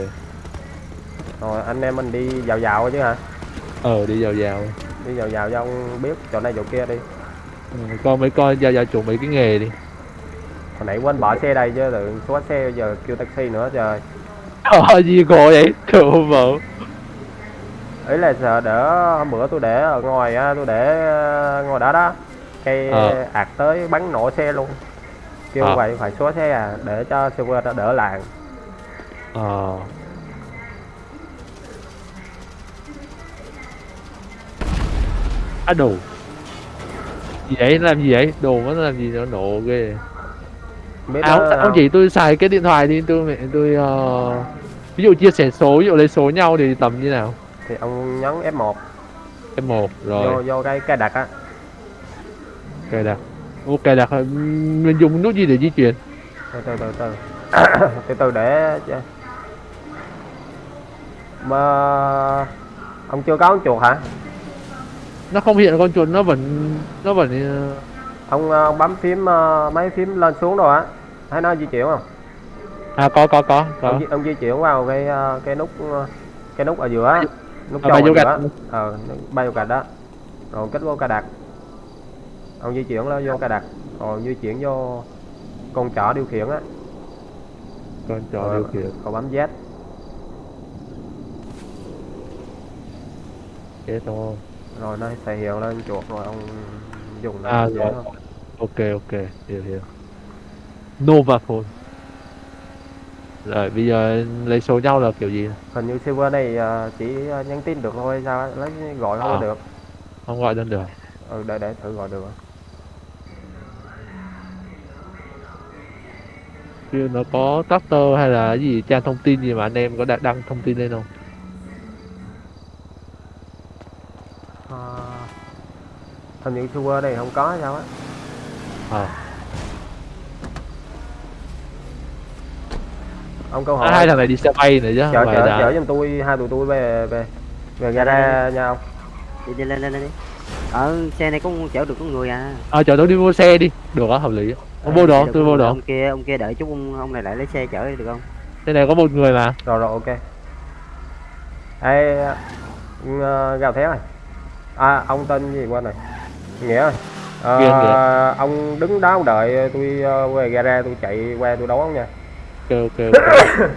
Rồi anh em mình đi dạo dạo chứ hả? Ờ đi vào vào đi dạo dạo cho ông biết chỗ này chỗ kia đi. Ừ, con mấy con ra vào chuột mấy cái nghề đi hồi nãy quên bỏ xe đây chứ tự số xe giờ kêu taxi nữa trời. Ờ gì cổ vậy? Trời vợ ấy là giờ đỡ hôm bữa tôi để ở ngoài á tôi để ờ, ngoài đó đó cây Ờ. ạt tới bắn nổ xe luôn. Kêu Ờ. vậy phải xóa xe à để cho server nó đỡ làng ờ. Á đồ. Gì vậy? Làm gì vậy? Đồ nó làm gì? Nó nổ ghê biết à, chỉ tôi xài cái điện thoại đi tôi mẹ tôi ờ, ví dụ chia sẻ số ví dụ lấy số nhau thì tầm như nào? Thì ông nhấn F1 em một rồi. Vô vô cái cài đặt á. Cài đặt. Ok đặt mình dùng nút gì để di chuyển? Từ từ từ từ. Từ từ để mà ông chưa có con chuột hả? Nó không hiện con chuột nó vẫn nó vẫn ờ, ông, ờ, ông bấm phím mấy phím lên xuống rồi á thấy nó di chuyển không? À có có có có. Ông, di- ông di chuyển vào cái ờ, cái nút ờ, cái nút ở giữa nút À, bay ở vô giữa gạch. ờ bay vô gạch đó rồi kết vô cài đặt ông di chuyển lên vô cài đặt rồi di chuyển vô con chỏ điều khiển á. Con rồi, điều khiển. rồi bấm Z. Thế thôi. Rồi nó sẽ hiện lên chuột rồi ông dùng nó à rồi. ok ok. Hiểu hiểu Nova phone rồi bây giờ lấy số nhau là kiểu gì? Hình như server này ờ, chỉ ờ, nhắn tin được thôi sao lấy gọi không À. có được. Không gọi lên được. Ừ, để để thử gọi được. Chứ nó có Twitter hay là cái gì trang thông tin gì mà anh em có đăng thông tin lên không? Ờ, hình như server này không có sao á. À, ông câu hỏi. À hai thằng này đi xe bay nữa chứ chở chở là chở giùm tôi hai tụi tôi về về về gara nha ông. Đi, đi lên lên lên đi. Ở xe này có chở được có người à. À chở tôi đi mua xe đi. Được á hợp lý. Ông vô Ờ, đó được tôi vô đó. ông kia ông kia đợi chút ông, ông này lại lấy xe chở đi được không? Xe này có một người mà. Rồi rồi ok. Ê, ừ, gào thét này. À ông tên gì quên rồi. Nghĩa ơi Ờ, Nghĩa, Nghĩa. ông đứng đó ông đợi tôi ờ, về gara tôi chạy qua tôi đón ông nha ok ok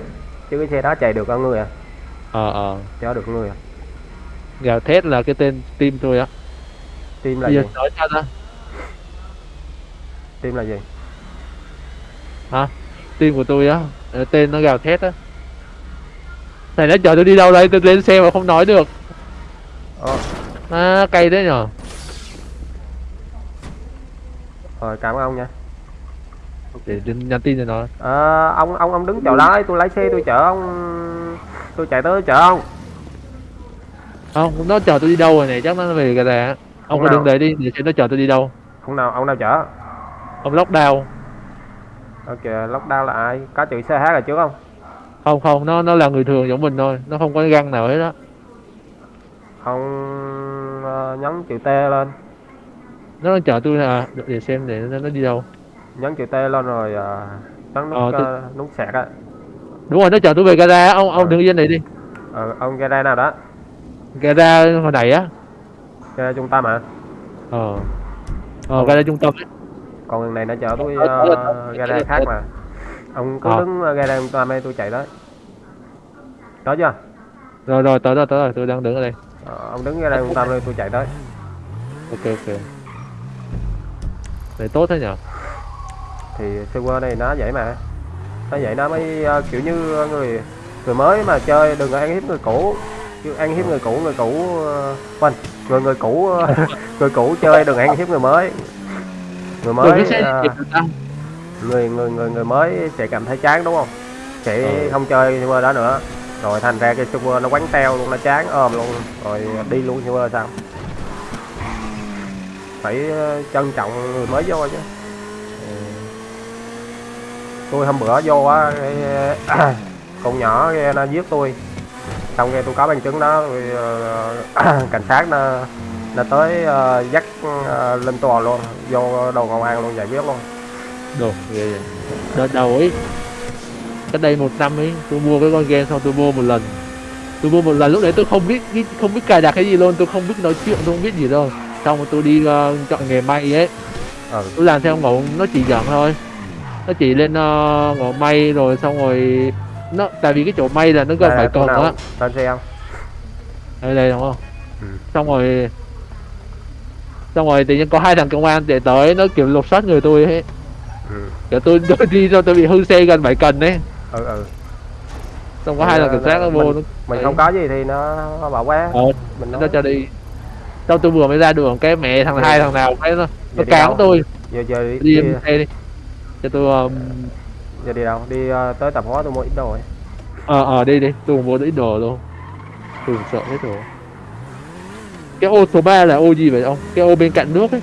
chứ cái xe đó chạy được con người à? Ờ ờ. Chở được người à? Gào thét là cái tên team tôi á. Tim là bây gì? nói sao ta. Tim là gì? Team của tôi á tên nó gào thét á. Này nó chở tôi đi đâu đây? Tôi lên xe mà không nói được. Ờ. à, cay đấy nhở? Rồi cảm ơn ông nha để nhắn tin cho nó. Ờ, ông ông ông đứng chỗ đó tôi lái xe tôi chở ông tôi chạy tới chở ông. Không nó chở tôi đi đâu rồi này chắc nó về cái này ông Không nào. đứng đấy đi để xem nó chở tôi đi đâu. Ông nào ông nào chở? Ông lockdown. Ok lockdown là ai? Có chữ ch ở trước không? Không không nó nó là người thường giống mình thôi. Nó không có găng nào hết á. Ông ờ, nhấn chữ t lên. Nó đang chở tôi là để xem để nó, nó đi đâu nhấn chữ t lên rồi ờ, nhấn nút Ờ, tôi- ờ, nút sạc á. Đúng rồi nó chở tôi về gara ông ông Ờ. đứng yên đấy đi. Ờ, ông gara nào đó. Gara hồi nãy á. Gara trung tâm à ờ. Ờ gara trung tâm ấy. còn lần này nó chở tôi ờ, gara khác mà. Ông cứ Ờ. đứng gara trung tâm đây tôi chạy tới. Đó chưa? Rồi rồi tới rồi tới rồi tôi đang đứng ở đây. Ờ, ông đứng gara trung tâm đây tôi chạy tới. Ok ok. Để tốt thế nhở thì server này nó vậy mà. Nó vậy nó mới ờ, kiểu như người người mới mà chơi đừng ăn hiếp người cũ. Chứ ăn hiếp người cũ người cũ ờ, quên người người cũ ờ, người cũ chơi đừng ăn hiếp người mới. Người mới ta. người người người người mới sẽ cảm thấy chán đúng không? Sẽ Ừ. không chơi server đó nữa. Rồi thành ra cái server nó quánh teo luôn nó chán ôm luôn. Rồi đi luôn server sao? Phải trân trọng người mới vô chứ. Tôi hôm bữa vô á cái, con nhỏ kia nó giết tôi. Xong cái tôi có bằng chứng đó rồi, ờ, cảnh sát nó nó tới ờ, dắt ờ, lên tòa luôn vô đầu công an luôn giải quyết luôn. Đồ ghê vậy. Đợt đầu ấy Cách đây một năm ấy Tôi mua cái con game xong tôi mua một lần. Tôi mua một lần lúc đấy tôi không biết không biết cài đặt cái gì luôn Tôi không biết nói chuyện tôi không biết gì đâu. Xong rồi tôi đi ờ, chọn nghề may ấy. Ừ. Tôi làm theo ngộ nó chỉ dẫn thôi Nó chỉ lên uh, ngộ may rồi xong rồi nó tại vì cái chỗ may là nó gần cần nào? á lên xe không đây đây đúng không? Ừ. xong rồi xong rồi tự nhiên có hai thằng công an để tới nó kiểu lục soát người tôi ấy. Ừ. Kiểu tôi, tôi đi cho tôi bị hư xe gần bảy cần đấy ừ ừ. Xong có hai thằng ờ, cảnh sát nó vô nó mình không có gì thì nó bảo quá ờ, mình nó cho đi. Xong tôi vừa mới ra đường cái mẹ thằng Ừ. hai thằng nào cái nó nó cán tôi. Giờ giờ đi, đi đi, đi cho tôi um, giờ đi đâu? Đi ờ, tới tạp hóa tôi mua ít đồ ấy. ờ ờ đi đi. Tôi mua ít đồ luôn. Tôi sợ hết rồi. Cái ô số 3 là ô gì vậy ông? Cái ô bên cạnh nước ấy.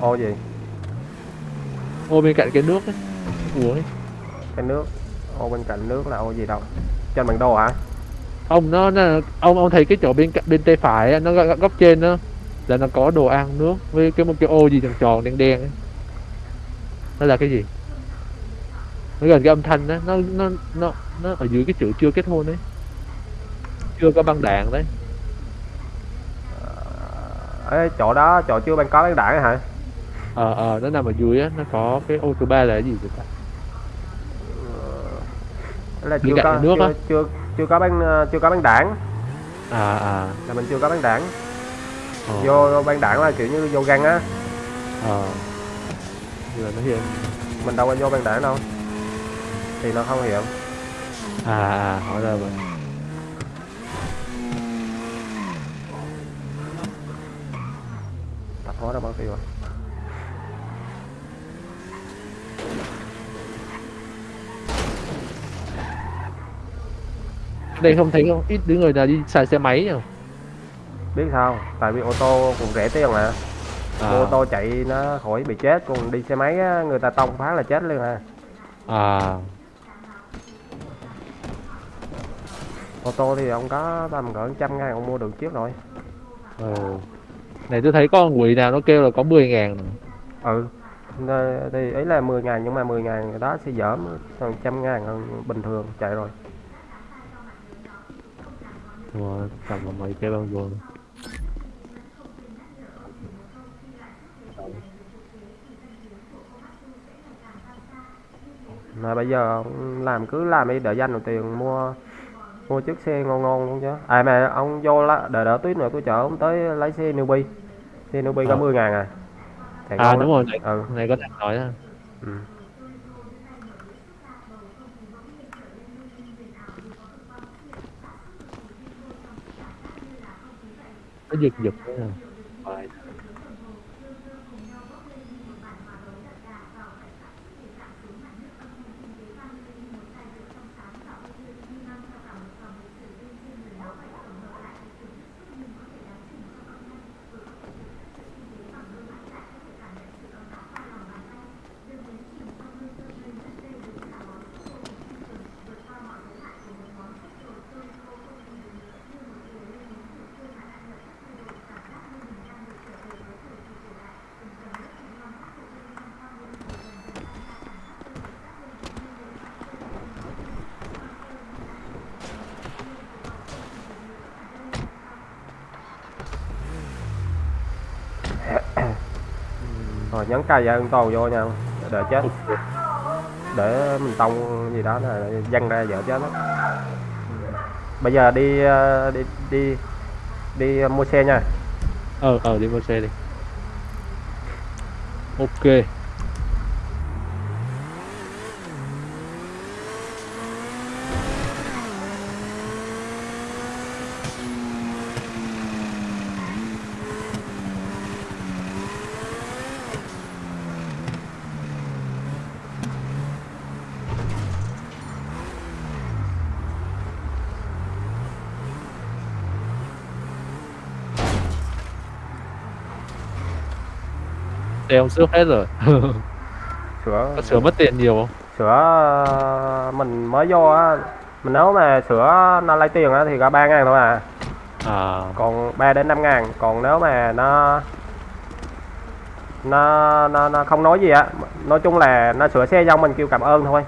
Ô gì? Ô bên cạnh cái nước ấy. Uống ấy. Cái nước. Ô bên cạnh nước là ô gì đâu? Trên bản đồ hả? Ông nó, nó ông ông thấy cái chỗ bên cạnh bên tay phải á, nó góc, góc trên đó là nó có đồ ăn nước với cái một cái ô gì tròn tròn đen đen ấy nó là cái gì? Nó gần cái âm thanh đó. Nó nó nó nó ở dưới cái chữ chưa kết hôn đấy. Chưa có băng đạn đấy. Ê, chỗ đó chỗ chưa ban có bán đảng hả? Ờ ờ nó nằm ở dưới á. Nó có cái ô số 3 là cái gì vậy ta? Là Bên chưa có nước chưa, chưa chưa có bán ờ, chưa có bán đảng à à. Là mình chưa có bán đảng ờ, vô bán đảng là kiểu như vô găng á. Ờ Giờ nó hiện mình đâu có vô bán đảng đâu. Thì nó không hiện à à hóa ra vậy tạp hóa đâu bao tiêu rồi đây không thấy không? Ít đứa người nào đi xài xe máy nhỉ? Biết sao? Tại vì ô tô cũng rẻ tiền mà à, ô tô chạy nó khỏi bị chết còn đi xe máy á, người ta tông phát là chết luôn à à ô tô thì ông có tầm cỡ trăm ngàn ông mua được chiếc rồi. Ừ. này tôi thấy có quỷ nào nó kêu là có 10 ngàn. Ừ. Nè, thì ấy là 10 ngàn nhưng mà 10 ngàn đó sẽ giảm còn trăm ngàn hơn bình thường chạy rồi. Wow, tầm là mấy cái bao vô mà bây giờ làm cứ làm đi đợi dành được tiền mua mua chiếc xe ngon ngon luôn chứ. À mà ông vô lá đợi đợi tuyết nữa tôi chở ông tới lấy xe newbie. Xe newbie có Ờ. 10 ngàn à. Chạy à đúng lắm. rồi ừ. này có thằng nói á. Ừ. Nó giật giật nữa nè Phải. rồi nhấn cài ra toàn vô nha. Đợi chết. Để mình tông gì đó là văng ra vợ chết đó bây giờ đi ờ, đi đi đi mua xe nha. Ờ ờ đi mua xe đi. Ok xe ông xước hết rồi. Sửa có sửa mất tiền nhiều không? Sửa mình mới vô á mình nếu mà sửa nó lấy tiền á thì có ba ngàn thôi à. À. Còn 3 đến 5 ngàn còn nếu mà nó nó nó nó không nói gì á nói chung là nó sửa xe xong mình kêu cảm ơn thôi.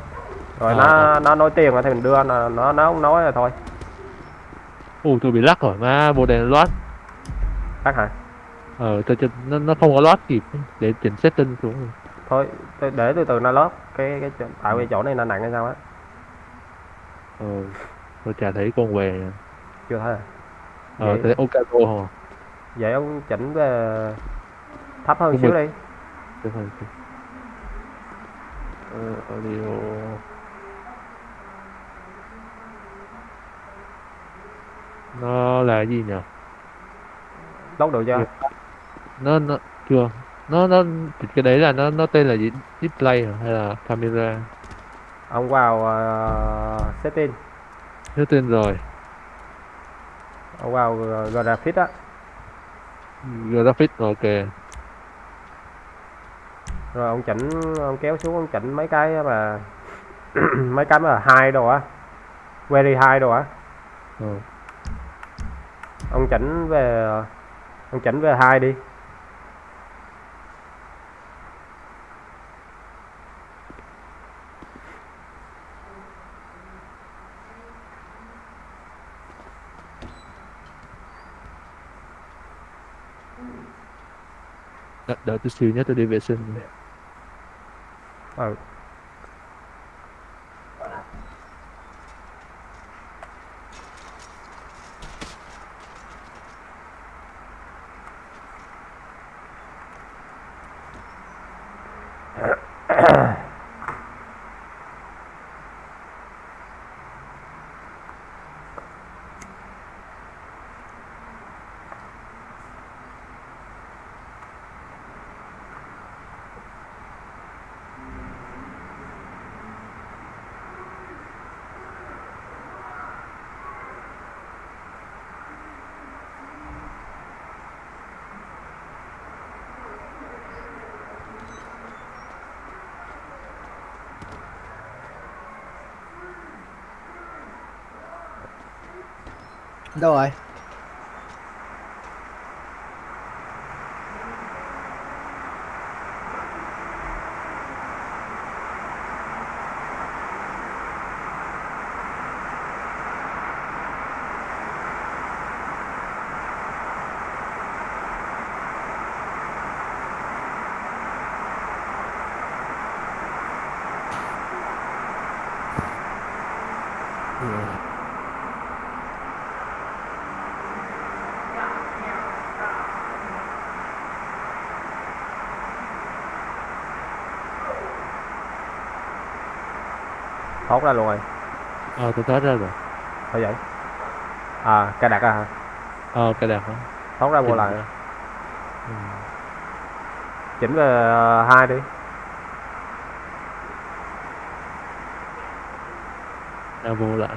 Rồi À, nó à. nó nói tiền thì mình đưa nó nó nó không nói rồi thôi. Ui tôi bị lắc rồi mà bộ đèn loát. Bác hả ờ tôi, tôi, nó, nó không có loát kịp để chỉnh setting xuống. Rồi. thôi tôi để từ từ nó lót cái cái tại vì chỗ này nó nặng hay sao á. Ờ tôi chả thấy con về chưa thấy à ờ Vậy- thấy ok cô. hả vậy ông chỉnh về thấp hơn Không xíu được. đi. Cái phần cái- Ờ, audio. Nó là gì nhỉ? Lót được chưa. Nó nó chưa. Nó nó cái đấy là nó nó tên là gì? Display hay là camera? Ông vào ờ, setting. Tên rồi. Ông vào ờ, graphics á. Graphic ok. Rồi ông chỉnh ông kéo xuống ông chỉnh mấy cái mà mấy cái mà hai đồ á. Very high đồ á. Ờ. ông chỉnh về ông chỉnh về hai đi đợi, đợi tôi xíu nhé tôi thoát ra luôn rồi. Ờ tôi thoát ra rồi. Phải vậy? À cài đặt à hả? Ờ cái đẹp hả? Thoát ra vô lại. ừ. chỉnh về ờ, hai đi. Ra vô lại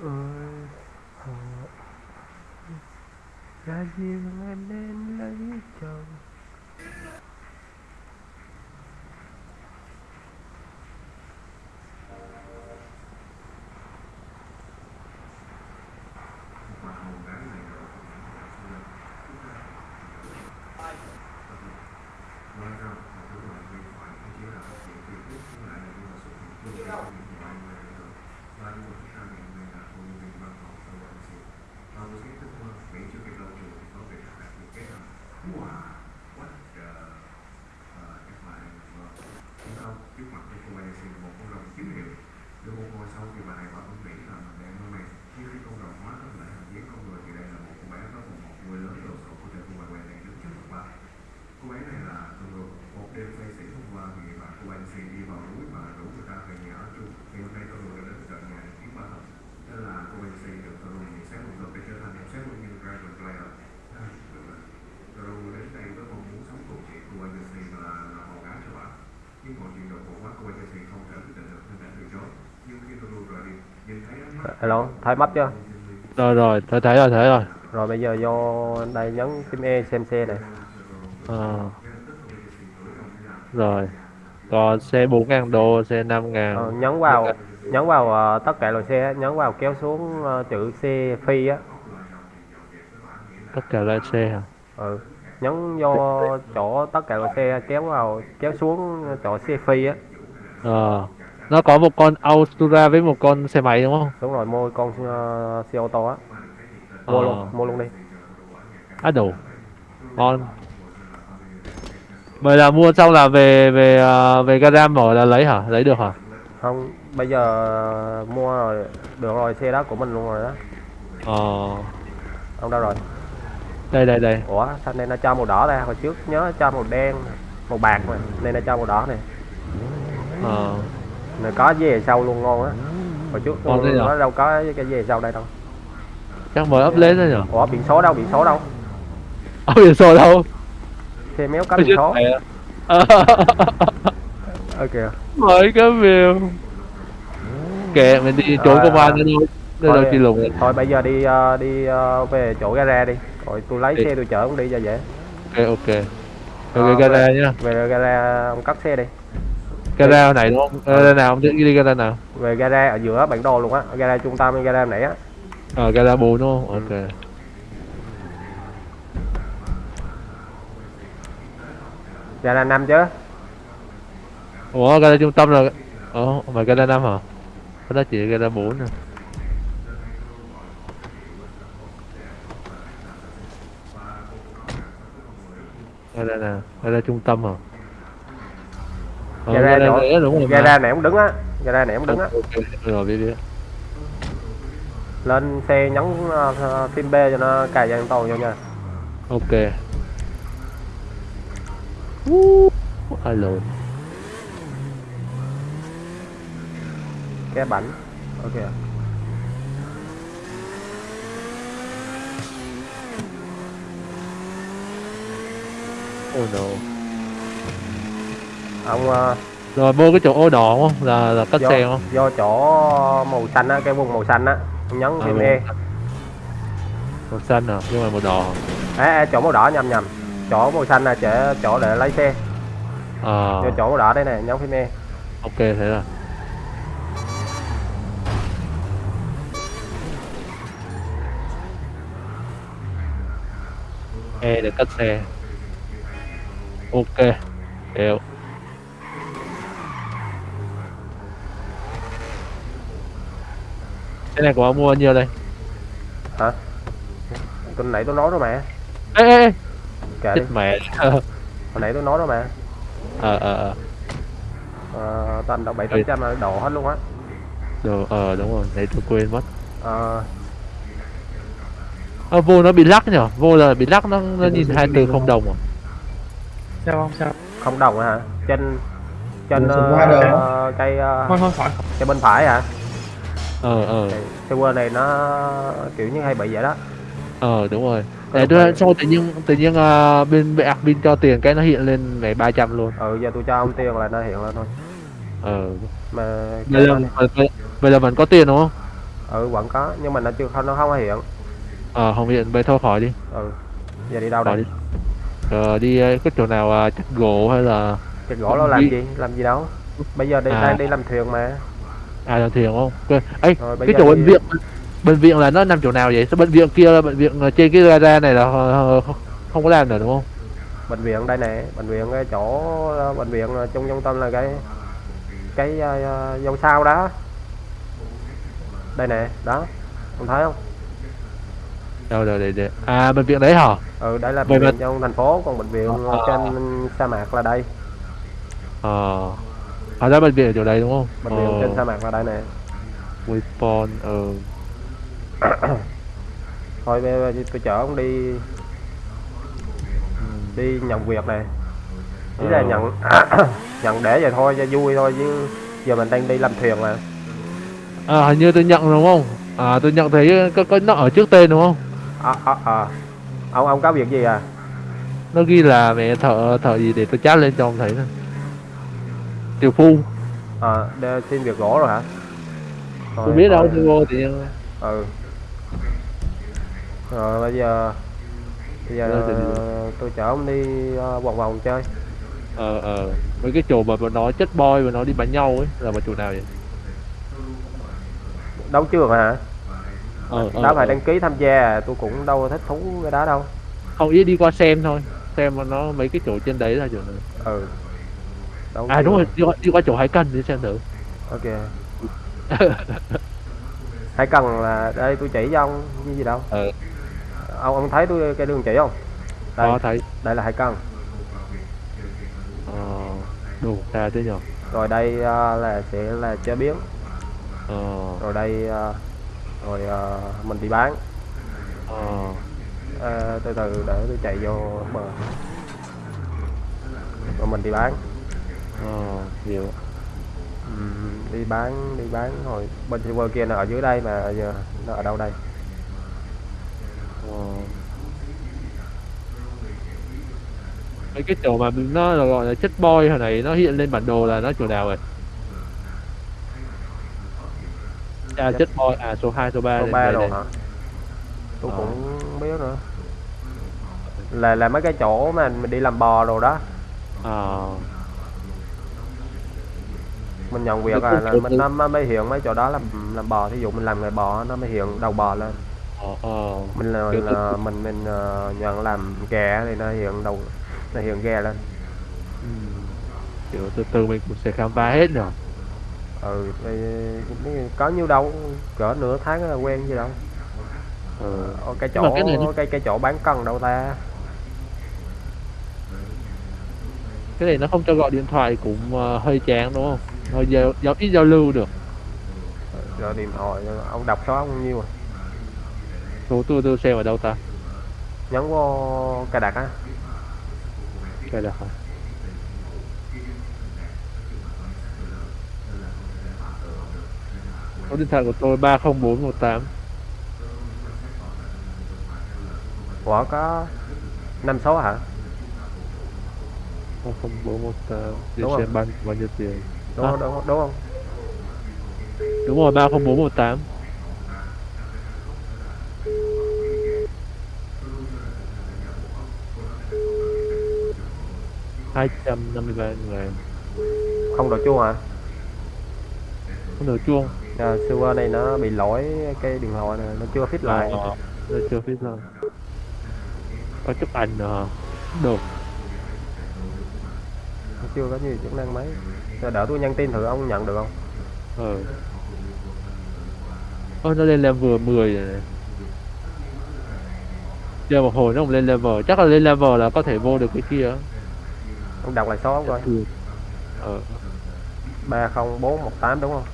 ơi họ. Ra riêng em nên lấy chồng? Alo thấy mất chưa? Rồi rồi tôi thấy rồi thấy rồi. Rồi bây giờ vô đây nhấn phím E xem xe này. Ờ. rồi. Còn xe 4 ngàn đô xe 5 ngàn. Ờ, nhấn vào nhấn vào ờ, tất cả loại xe nhấn vào kéo xuống ờ, chữ xe phi á. Tất cả loại xe hả? Ừ. nhấn vô chỗ tất cả loại xe kéo vào kéo xuống chỗ xe phi á. Ờ nó có một con Altura với một con xe máy đúng không? Đúng rồi mua con ờ, xe ô tô á. Mua Ờ. luôn mua luôn đi. Á đủ ngon. Vậy là mua xong là về về ờ, về gara mở là lấy hả? Lấy được hả? Không bây giờ mua rồi được rồi xe đó của mình luôn rồi đó. Ờ. Ông đâu rồi. Đây đây đây. Ủa sao này nó cho màu đỏ ra? Hồi trước nhớ cho màu đen màu bạc mà. Nên nó cho màu đỏ này. Ờ này có về sau luôn ngon á. Hồi trước thế nhở? nó đâu có cái về sau đây đâu. Chắc mới up lên thôi nhở? Ủa biển số đâu? Biển số đâu? Ở biển số đâu? Xe méo có Tôi biển số. Ờ, ok mới cái biểu kệ mình đi trốn Rồi, công an à. nữa đâu nữa đâu Thôi- chi lùng thôi bây giờ đi ờ, đi ờ, về chỗ gara đi. Rồi tôi lấy Đi. xe tôi chở ông đi cho dễ. Ok ok. Rồi cái gara nhá. về gara ông cắt xe đi gara này đúng không gara nào không? Đi gara nào? Về gara ở giữa bản đồ luôn á. Gara trung tâm hay gara nãy á. Ờ gara 4 đúng không? Ok. Gara năm chứ? Ủa gara trung tâm là ủa mà gara 5 hả? Có đó chỉ gara 4 nè. Gara nào? Gara trung tâm hả ờ, đúng rồi mà. gara này ông đứng á. Gara này ông đứng á. rồi biết biết lên xe nhấn uh, phím B cho nó cài an toàn vô nha. Ok. Alo cái bánh. Ok. Oh no ông ờ, rồi vô cái chỗ ô đỏ không? Là là cắt do, xe không? do chỗ màu xanh á cái vùng màu xanh á. Ông nhấn À, phím vùng E. màu xanh à nhưng mà màu đỏ. À, à, chỗ màu đỏ nhầm nhầm. Chỗ màu xanh là chỗ, chỗ để lấy xe. À. Vô chỗ màu đỏ đây này nhấn phím E. Ok thế là e để cắt xe. Ok hiểu cái này của ông mua bao nhiêu đây? Hả? Tôi nãy tôi nói rồi mà. Ê ê ê. Kệ đi. mẹ. Hồi nãy tôi nói rồi mà. Ờ ờ ờ. Ờ, toàn đâu bảy tám trăm là đổ hết luôn á. Đồ, ờ đúng rồi, đấy tôi quên mất. Ờ, Ờ, vô nó bị lắc nhở, vô là bị lắc nó, nó nhìn hai từ không đồng à? Sao không sao? Không đồng hả? Trên trên ờ, cây ờ, thôi bên phải hả Ờ, ờ, server này nó kiểu như hay bị vậy đó. Ờ đúng rồi. Để tôi sau tự nhiên, tự nhiên à, bên bên admin cho tiền cái nó hiện lên này 300 luôn. Ừ giờ tôi cho ông tiền là nó hiện lên thôi. Ờ, mà bây giờ, bây, bây giờ vẫn có tiền đúng không? ừ vẫn có nhưng mà nó chưa không nó không có hiện. Ờ, không hiện, bây thôi khỏi đi, ừ giờ đi đâu khỏi đây đi. Ờ, đi ờ, cái chỗ nào à, chặt gỗ hay là cái gỗ nó làm gì? Làm gì đâu. Bây giờ đi À. đang đi làm thuyền mà à thiền không? Ok, ấy, rồi cái chỗ bệnh viện, bệnh viện là nó nằm chỗ nào vậy? Sao bệnh viện kia là bệnh viện trên cái gara này là ờ, không, không có làm nữa đúng không? bệnh viện đây nè bệnh viện cái chỗ ờ, bệnh viện ờ, trung trung tâm là cái cái uh, dâu sao đó đây nè đó ông thấy không Đâu, đâu, để, để. À, bệnh viện đấy hả? ừ đây là bệnh viện trong thành phố còn bệnh viện À. trên sa mạc là đây Ờ, à ra bệnh viện ở chỗ đấy đúng không? bệnh viện trên Ờ, sa mạc là đây nè Weapon, ờ, thôi bây giờ tôi chở ông đi đi nhận việc này ý là Ờ. nhận nhận để vậy thôi cho vui thôi chứ giờ mình đang đi làm thuyền mà À hình như tôi nhận đúng không? À tôi nhận thấy có, có nó ở trước tên đúng không? à, à, à. ông ông có việc gì à Nó ghi là mẹ thợ thợ gì để tôi chat lên cho ông thấy nè. Tiểu phu, à để xin việc gỗ rồi hả? Tôi Thôi, biết đâu tôi vô thì ờ, ừ. Rồi bây giờ bây giờ Rồi, ờ, tôi chở ông đi ờ, vòng vòng chơi. Ờ ờ. Mấy cái chỗ mà bọn nó chất boy và nó đi bắn nhau ấy là một chỗ nào vậy? đấu trường hả? Ờ, ờ, đó phải ờ. đăng ký tham gia tôi cũng đâu thích thú cái đó đâu. Không ý đi qua xem thôi. Xem mà nó mấy cái chỗ trên đấy là chỗ nào. Ừ đấu à đúng rồi đi qua, đi qua chỗ hải cần đi xem thử. Ok. Hãy cần là đây tôi chỉ cho ông như gì đâu. Ờ ông ông thấy tôi cái đường chỉ không? Đây. Có thấy. Đây là hải cần ờ đủ xa thế nhở rồi đây ờ, là sẽ là chế biến. Ờ. Rồi đây ờ, rồi ờ, mình đi bán. Ờ. Ờ, từ từ để tôi chạy vô bờ rồi mình đi bán ờ hiểu. Ừm, đi bán đi bán rồi bên server kia nó ở dưới đây mà giờ nó ở đâu đây? Ờ. Mấy cái chỗ mà nó là gọi là chất boy hồi này nó hiện lên bản đồ là nó chỗ nào rồi? À chất boy à số 2 số 3 số đây, ba đây, rồi đây. hả? Tôi Ờ. cũng không biết nữa. Là là mấy cái chỗ mà mình đi làm bò rồi đó. Ờ mình nhận việc à là mình nó mới hiện mấy chỗ đó làm làm bò thí dụ mình làm nghề bò nó mới hiện đầu bò lên. Ờ ờ. Mình là, là mình mình ờ, nhận làm gà thì nó hiện đầu nó hiện gà lên. Ừ. kiểu từ từ mình cũng sẽ khám phá hết nhở? Ừ thì có nhiêu đâu cỡ nửa tháng là quen gì đâu. Ừ. Cái chỗ cái này cái cái chỗ bán cần đâu ta? Cái này nó không cho gọi điện thoại cũng hơi chán đúng không hơi giao, giao ít giao lưu được. Rồi điện thoại ông đọc số ông nhiêu à? Số tôi tôi xem ở đâu ta? Nhấn vô cài đặt á. Cái là hả? Số điện thoại của tôi ba không bốn một tám. Của có năm số hả? Không bốn một tám. Để xem bao bao nhiêu tiền đúng À. đúng, không? đúng không? Đúng rồi ba không bốn một tám. Hai trăm năm mươi ba ngàn không đổi chuông hả? Không được chuông. À, server này nó bị lỗi cái điện thoại này nó chưa fit lại. Ờ, nó chưa biết rồi có chụp ảnh hả? được. Nó chưa có nhiều chức năng mấy Rồi đỡ tôi nhắn tin thử ông nhận được không? Ờ. Ôi nó lên level 10 rồi này. Giờ một hồi nó không lên level chắc là lên level là có thể vô được cái kia ông đọc lại số ông coi. Ừ. ờ. ba không bốn một tám đúng không?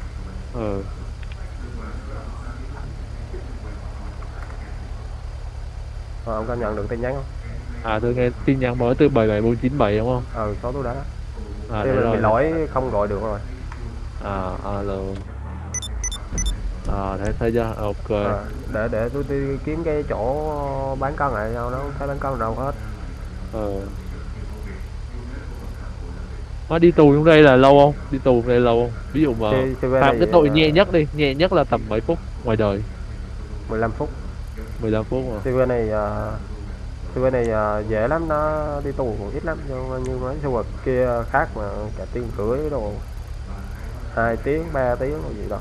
Ờ. Rồi, ông có nhận được tin nhắn không? À tôi nghe tin nhắn mới từ 77497 đúng không? Ừ số tôi đó à Thế mà rồi bị lỗi không gọi được rồi. À alo à thấy thấy chưa ok. À, để để tôi đi kiếm cái chỗ bán cân lại đâu nó không thấy bán cân đâu hết. Ờ. Nó đi tù trong đây là lâu không? Đi tù trong đây lâu không? Ví dụ mà Thì- thì phạm này, cái tội ờ, nhẹ nhất đi nhẹ nhất là tầm mấy phút ngoài đời? 15 phút. 15 phút mà server này uh, server này ờ, dễ lắm nó đi tù ít lắm nhưng như mấy server kia khác mà cả tiếng rưỡi đồ. Hai tiếng ba tiếng gì đâu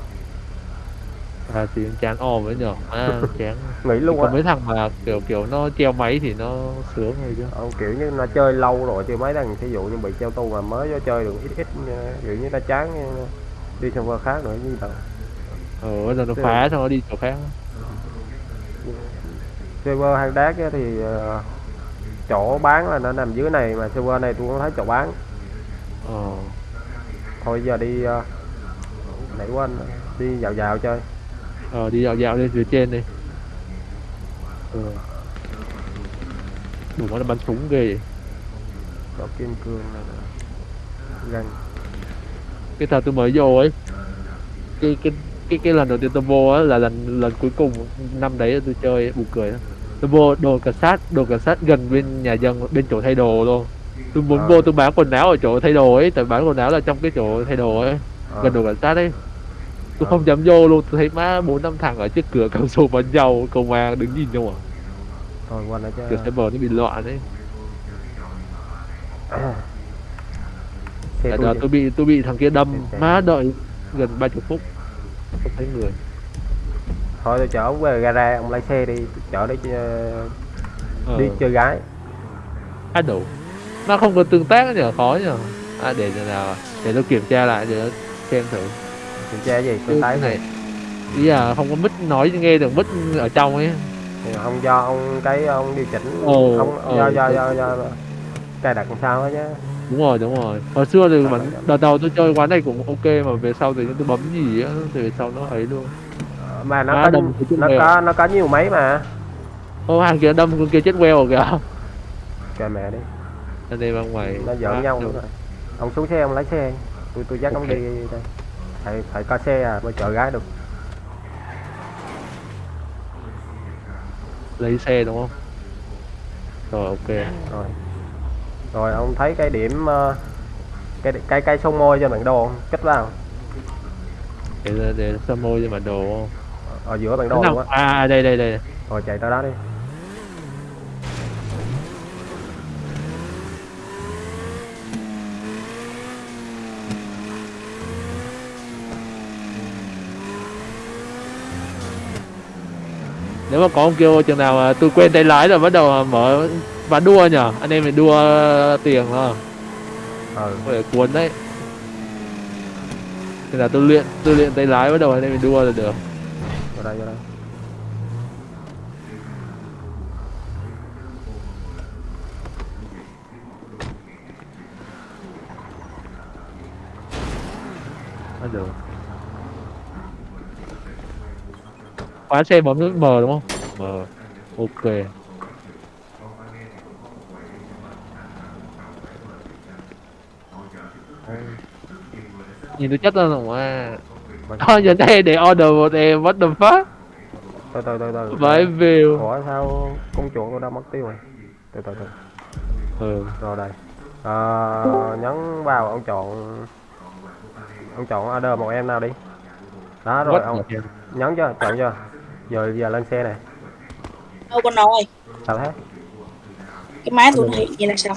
à tiếng chán o với nhở à chán. Nghỉ luôn á. mấy thằng mà kiểu kiểu nó treo máy thì nó sướng rồi chứ. Ờ, kiểu như nó chơi lâu rồi chơi mấy lần ví dụ như bị treo tù mà mới vô chơi được ít ít ờ, kiểu như nó chán ờ, đi server khác nữa như ờ bây giờ nó phá xong nó đi chỗ khác server hang đá thì ờ, chỗ bán là nó nằm dưới này mà server này tôi không thấy chỗ bán. Ờ. Thôi giờ đi uh, nãy quên đi dạo dạo chơi. Ờ đi dạo dạo lên phía trên đi. Ờ. Đủ nó bắn súng ghê vậy. có kim cương này gần cái thời tôi mới vô ấy cái cái cái cái lần đầu tiên tôi vô á là lần lần cuối cùng năm đấy tôi chơi buồn cười lắm tôi vô đồ cảnh sát đồ cảnh sát gần bên nhà dân bên chỗ thay đồ luôn. Tôi muốn Ờ. vô tôi bán quần áo ở chỗ thay đồ ấy tại bán quần áo là trong cái chỗ thay đồ ấy Ờ. gần đồ cảnh sát ấy. Tôi Ờ. không dám vô luôn tôi thấy má bốn năm thằng ở trước cửa cầm súng bắn nhau công an đứng nhìn nhau à. Thôi ở cửa chứ. Xe bờ nó bị loạn ấy. Xe Tại tôi bị tôi bị thằng kia đâm má đợi gần ba chục phút không thấy người thôi tôi chở ông về gara ông lái xe đi chở đi ờ, đi chơi gái. Á đủ. Nó không có tương tác nhờ khó nhờ. À, để giờ nào để tôi kiểm tra lại để xem thử. Kiểm tra gì? Tôi thấy cái này ý là không có mic nói nghe được mic ở trong ấy. Thì ông do ông cái ông điều chỉnh Ồ, ông ờ, do do do do cài đặt làm sao á chứ. Đúng rồi đúng rồi. Hồi xưa thì ờ. đợt đầu tôi chơi quán này cũng ok mà về sau thì tôi bấm gì á thì về sau nó ấy luôn mà nó có đâm nó mèo. có nó có nhiều máy mà. Ô hàng kia đâm con kia chết queo rồi kìa kệ mẹ đi. Anh em ở ngoài nó giỡn nhau nữa rồi. Ông xuống xe ông lái xe. Tôi tôi dắt ông Ok. đi đây. Phải phải có xe à mới chở gái được. Lấy xe đúng không? Rồi ok. Rồi. Rồi ông thấy cái điểm ờ, cái cái cái sông môi cho bản đồ không? kích vào. Để để sơ môi cho bản đồ không ở giữa bản đồ luôn á. À đây đây đây rồi chạy tới đó đi. Nếu mà có ông kêu chừng nào mà tôi quên tay lái rồi bắt đầu mở ván đua nhở? Anh em mình đua tiền thôi ừ. Phải cuốn đấy. Thì là tôi luyện tôi luyện tay lái bắt đầu anh em mình đua là được đây vào đây bắt được khóa xe bấm nút M đúng không? M ok. Nhìn tôi chất lên rồi à thôi giờ đây để order một em what the fuck? Từ từ từ từ. Vãi view ủa sao con chuột tôi đã mất tiêu rồi? Từ từ từ. Ừ. Rồi đây. À, nhấn vào ông chọn ông chọn order một em nào đi. Đó rồi What? ông the- nhấn chưa? Chọn chưa? Giờ giờ lên xe này. Đâu con nội sao thế? Cái máy tôi hiện vậy là sao?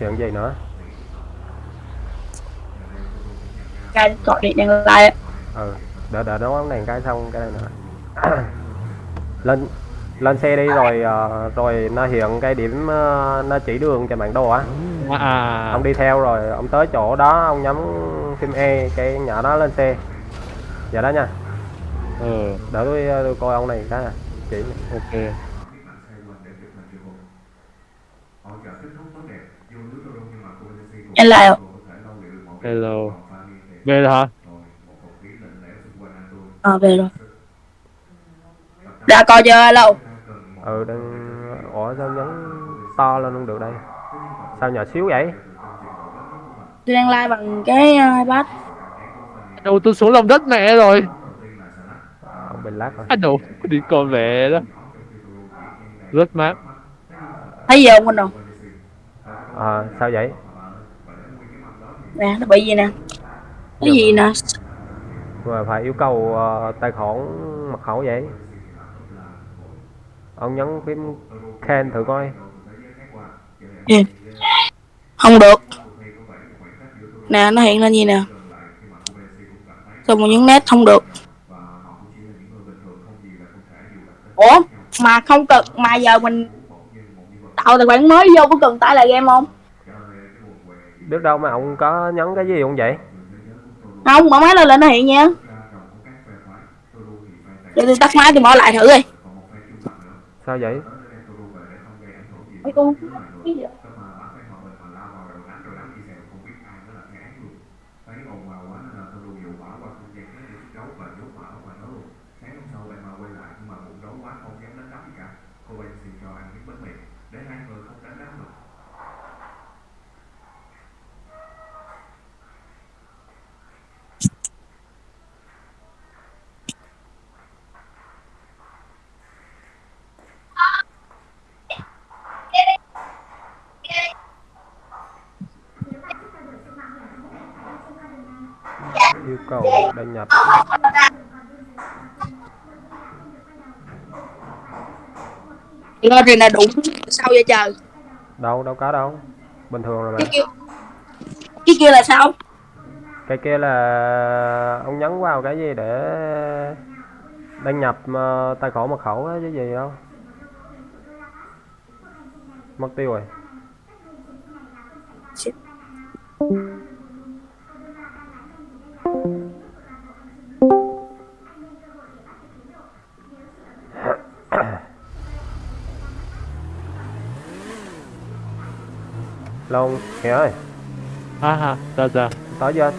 Hiện gì nữa cái gọi điện đang like ừ đợi đợi nó bóng đèn cái xong cái này nữa. Lên lên xe đi rồi ờ, rồi nó hiện cái điểm ờ, nó chỉ đường cho bản đồ á. À, à. Ông đi theo rồi ông tới chỗ đó ông nhắm phim E cái nhỏ đó lên xe. Dạ đó nha. Ừ. Đỡ tôi, tôi coi ông này cái à chỉ. Ok. Lại hello về rồi hả? Ờ về rồi. Đã coi chưa lâu ừ đang ủa sao nhấn to lên không được đây? Sao nhỏ xíu vậy? Tôi đang like bằng cái uh, ipad. Đâu tôi xuống lòng đất mẹ rồi. À, ông bị lát rồi anh đâu đi con mẹ đó. Rất mát. Thấy gì không anh đâu à, sao vậy? Nè nó bị gì nè cái gì nè? Mà phải yêu cầu ờ, tài khoản mật khẩu vậy. Ông nhấn phím can thử coi. Không được. Nè nó hiện lên gì nè? Xong rồi nhấn nét không được? Ủa mà không cần mà giờ mình tạo tài khoản mới vô có cần tải lại game không? Biết đâu mà ông có nhấn cái gì không vậy không mở máy lên là nó hiện nha để tôi tắt máy tôi mở lại thử đi sao vậy Mấy con cái gì vậy? Đăng nhập. Lên thì là đụng sao vậy trời? Đâu đâu có đâu. Bình thường rồi mà. Cái kia cái kia là sao? Cái kia là ông nhấn vào cái gì để đăng nhập ờ, tài khoản mật khẩu á chứ gì đâu. Mất tiêu rồi Long, Nghĩa ơi, à ha sao sao? Tới chưa?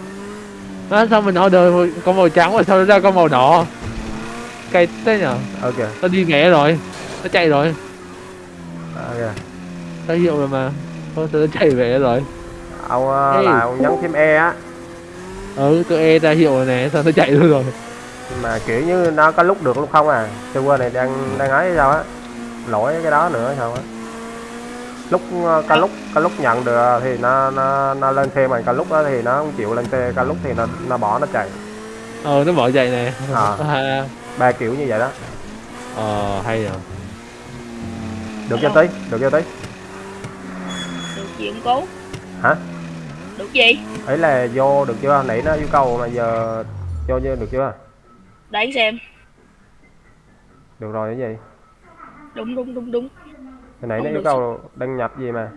à, sao mình order con màu trắng mà sao nó ra con màu đỏ? Cay thế nhở? Ok, nó đi nghẽ rồi nó chạy rồi. Ok. nó hiệu rồi mà thôi nó chạy về rồi. Ông ờ, Ê. là ông nhấn phím E á, ừ tôi e ra hiệu rồi nè sao nó chạy luôn rồi mà kiểu như nó có lúc được lúc không à. Server này đang đang ấy sao á. Lỗi cái đó nữa hay sao á. Lúc ờ, có lúc có lúc nhận được thì nó nó nó lên xe mà có lúc đó thì nó không chịu lên xe, có lúc thì nó nó bỏ nó chạy. ờ nó bỏ chạy nè à, Ba kiểu như vậy đó. ờ hay rồi Được chưa tí? Được chưa tí? ông cố Hả? Được gì? Ấy là vô được chưa? Nãy nó yêu cầu mà giờ vô chưa được chưa? để xem. Được rồi cái gì? đúng đúng đúng đúng. Hồi nãy nó yêu cầu đăng nhập gì mà.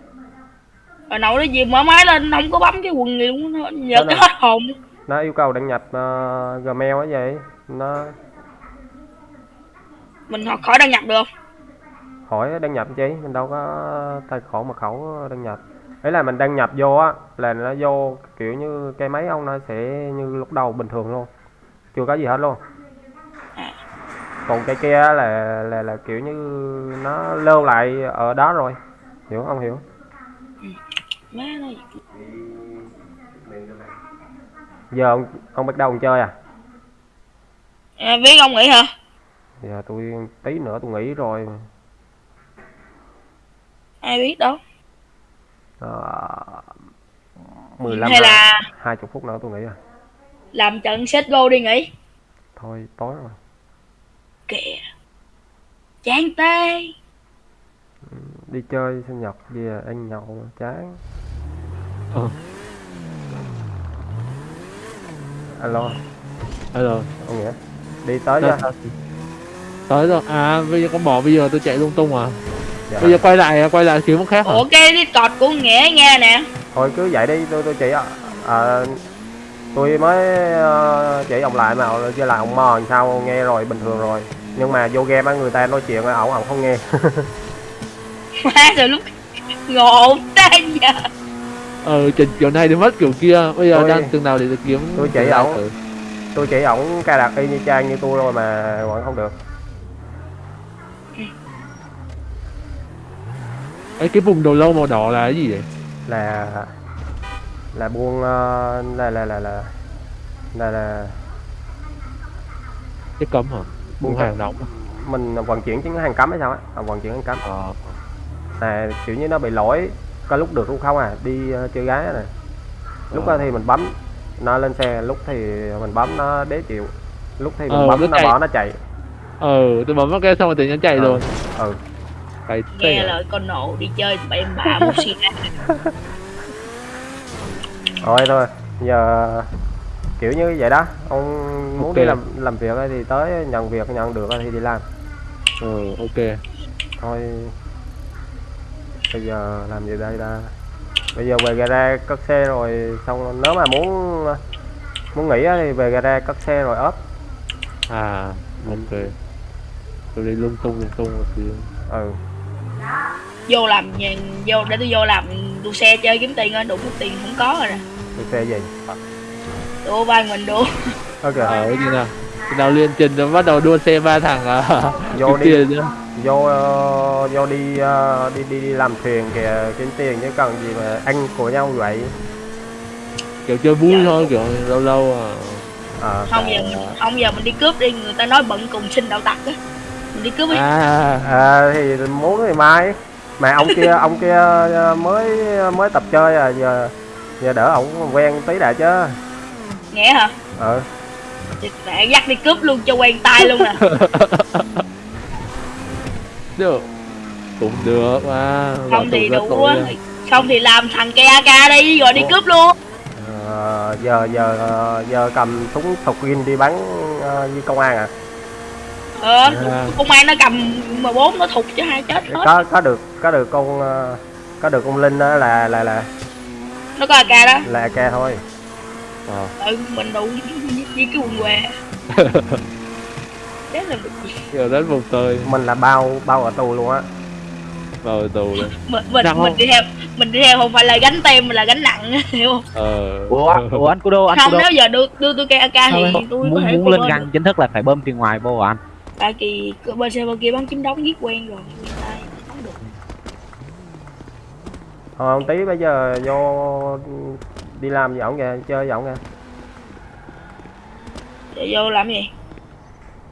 hồi nãy nó gì mở máy lên không có bấm cái quần gì luôn nhớ là- hết hồn. Nó yêu cầu đăng nhập ờ, Gmail á vậy. Nó mình khỏi khỏi đăng nhập được không? Hỏi đăng nhập chứ mình đâu có tài khoản mật khẩu đăng nhập ấy là mình đăng nhập vô á là nó vô kiểu như cái máy ông nó sẽ như lúc đầu bình thường luôn. Chưa có gì hết luôn. Còn cái kia là là là kiểu như nó lưu lại ở đó rồi. Hiểu không? Hiểu. Giờ ông ông bắt đầu ông chơi à? À, biết ông nghĩ hả? Giờ tôi tí nữa tôi nghỉ rồi. Ai biết đâu uh, 15 hay là hai chục phút nữa tôi nghỉ rồi làm trận set go đi nghỉ. Thôi tối rồi. Kìa. Chán tê. Đi chơi sinh nhật về ăn nhậu chán. Ờ. alo. Rồi ông nghĩa đi tới chưa? sao? tới rồi. À bây giờ con bò bây giờ tôi chạy lung tung à dạ. bây giờ quay lại quay lại kiếm khác hả? Ủa cái discord của nghĩa nghe nè. Thôi cứ vậy đi tôi tôi chỉ à, à, tôi mới ờ, chỉ ông lại mà ông với lại ông mò làm sao nghe rồi bình thường rồi. Nhưng mà vô game á người ta nói chuyện ổng ổng không nghe. Má rồi lúc ngộ ta giờ ờ trình kiểu này thì mất kiểu kia. Bây giờ Tôi- đang từng nào để kiếm tôi chỉ ổng. tôi chỉ ổng cài đặt y như trang như tôi rồi mà vẫn không được ấy cái vùng đầu lâu màu đỏ là cái gì vậy? Là là buôn ờ, là là là là là là cái cấm hả? Buôn Buôn hàng à? mình vận chuyển chứng hàng cấm hay sao á? À, vận chuyển hàng cấm. Ờ. Là kiểu như nó bị lỗi có lúc được lúc không à đi ờ, chơi gái này lúc Ờ. đó thì mình bấm nó lên xe lúc thì mình bấm nó đế chịu. Lúc thì mình Ờ, bấm nó nó chạy. bỏ nó chạy. Ờ tôi bấm vào cái xong rồi tự nhiên chạy Ờ. luôn. Ừ cái nghe thế à? lời con nộ đi chơi bậy bạ một xì thôi thôi. Giờ kiểu như vậy đó. Ông muốn Ok. đi làm làm việc thì tới nhận việc nhận được thì đi làm. Ờ ok. Thôi. Bây giờ làm gì đây ta? Bây giờ về gara cất xe rồi xong nếu mà muốn muốn nghỉ á thì về gara cất xe rồi ốp. À ok. Tôi đi lung tung lung tung một tí ừ vô làm nhà, vô để tôi vô làm đua xe chơi kiếm tiền ơi đủ mất tiền không có rồi nè. Đi xe gì? Đua vai mình đua ok. Ờ cái gì nào? Khi nào liên trình rồi bắt đầu đua xe ba thằng à vô đi. tiền nữa vô ờ, vô đi ờ, đi đi đi làm thuyền kìa kiếm tiền chứ cần gì mà ăn của nhau vậy. Kiểu chơi vui thôi kiểu lâu lâu à. Ờ không giờ mình không giờ mình đi cướp đi người ta nói bận cùng sinh đạo tặc á. mình đi cướp đi. À à, thì muốn thì mai. Mà ông kia ông kia ờ, mới mới tập chơi à giờ giờ đỡ ổng quen tí đã chứ. Nghe hả? Ờ Mẹ dắt đi cướp luôn cho quen tay luôn nè. Được. Cũng được mà. Không thì đủ á. Không thì làm thằng cây AK đi rồi đi cướp luôn. Ờ, giờ giờ ờ, giờ cầm súng sọc gin đi bắn ờ, với công an à Ờ À. Công an nó cầm M4 nó thục cho hai chết hết. Có có được có được con ờ, có được con linh đó là là là Nó có AK đó. là AK thôi. Ờ. Ừ mình đủ với, cái quần què. Đấy là được. Gì giờ đến vùng tơi mình là bao bao ở tù luôn á. Vào tù luôn. Mình, mình, mình không? đi theo mình đi theo không phải là gánh tem mà là gánh nặng hiểu không? Ờ. Ủa ủa anh Kudo anh không Kudo. nếu giờ đưa đưa tôi cây AK thì tôi có muốn thể muốn lên găng chính thức là phải bơm tiền ngoài vô à anh tại kỳ bên xe bên kia bắn chính đóng giết quen rồi. Quen tay được Thôi ông tí bây giờ vô đi làm với ổng kìa chơi với ổng kìa. Để vô làm gì?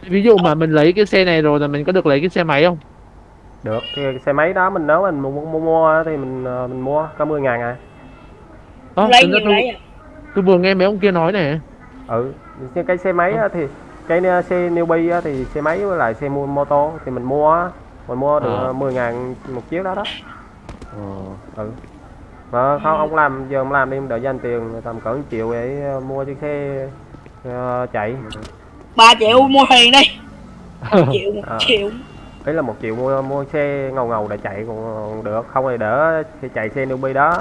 Ví dụ mà mình lấy cái xe này rồi là mình có được lấy cái xe máy không? Được cái xe máy đó mình nếu mình mua, mua, mua thì mình ờ, mình mua có 10 ngàn à. Lấy tính ra nhiều tôi, lấy à? tôi vừa nghe mấy ông kia nói này ừ cái- cái xe máy á thì cái ờ, xe newbie á thì xe máy với lại xe mua mô tô thì mình mua mình mua được Ờ. 10 ngàn một chiếc đó đó. Ờ. ừ. Mà không ông làm giờ ông làm đi đợi dành tiền tầm cỡ 1 triệu để ờ, mua chiếc xe ờ, chạy. Ba triệu mua thuyền đi. Triệu một À. triệu. Ấy là một triệu mua mua xe ngầu ngầu để chạy còn được. Không thì đỡ thì chạy xe newbie đó.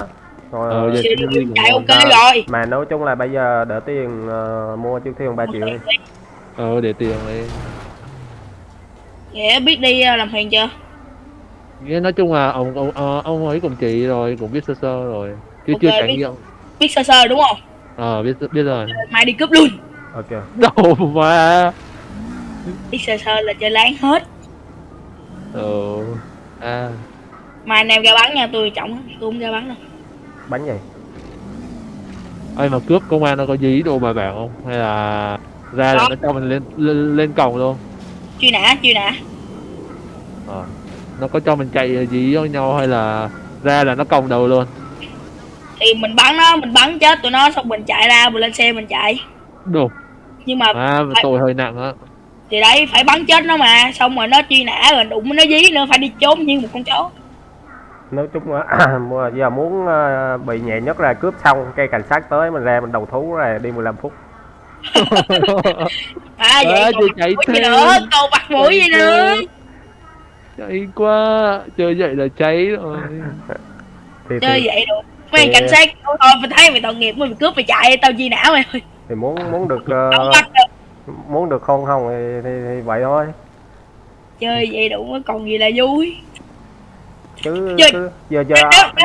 Rồi Ờ, giờ Xe chạy ok rồi. mà nói chung là bây giờ đỡ tiền ờ, mua chiếc thuyền 3 triệu đi ờ để tiền lấy nghĩa biết đi ờ, làm thuyền chưa? Nghĩa nói chung là ông ông ờ, ông ấy cùng chị rồi cũng biết sơ sơ rồi chứ Ok, chưa trải biết. nghiệm. biết sơ sơ đúng không? Ờ biết biết rồi. Mai đi cướp luôn. Ok. Đâu mà biết sơ sơ là chơi láng hết. Ờ à. Mai anh em ra bắn nha tôi trọng tôi không ra bắn đâu. Bánh gì? Ai mà cướp công an nó có dí đồ bài bản không? Hay là ra là nó cho mình lên lên, lên cổng luôn. Truy nã truy nã. Ờ. Nó có cho mình chạy dí với nhau hay là ra là nó còng đầu luôn? Thì mình bắn nó mình bắn chết tụi nó xong mình chạy ra mình lên xe mình chạy. Đồ. Nhưng mà à phải- tội hơi nặng á. Thì đấy phải bắn chết nó mà xong rồi nó truy nã rồi đụng nó dí nữa phải đi trốn như một con chó. Nói chung là mua- giờ muốn ờ, bị nhẹ nhất là cướp xong cây cảnh sát tới mình ra mình đầu thú rồi đi 15 phút à vậy à, còn chạy mũi gì theo nữa? Còn bắt mũi gì nữa? chạy quá. Chơi vậy là cháy rồi. Thì, chơi thì, vậy được. Mấy thì- anh cảnh sát. Thôi mày thấy mày tội nghiệp mày cướp mày chạy tao truy nã mày. thôi thì muốn muốn được ờ, không được. muốn được khôn không thì, thì, thì vậy thôi. Chơi vậy đủ mới còn gì là vui. Chứ Chơi- cứ giờ giờ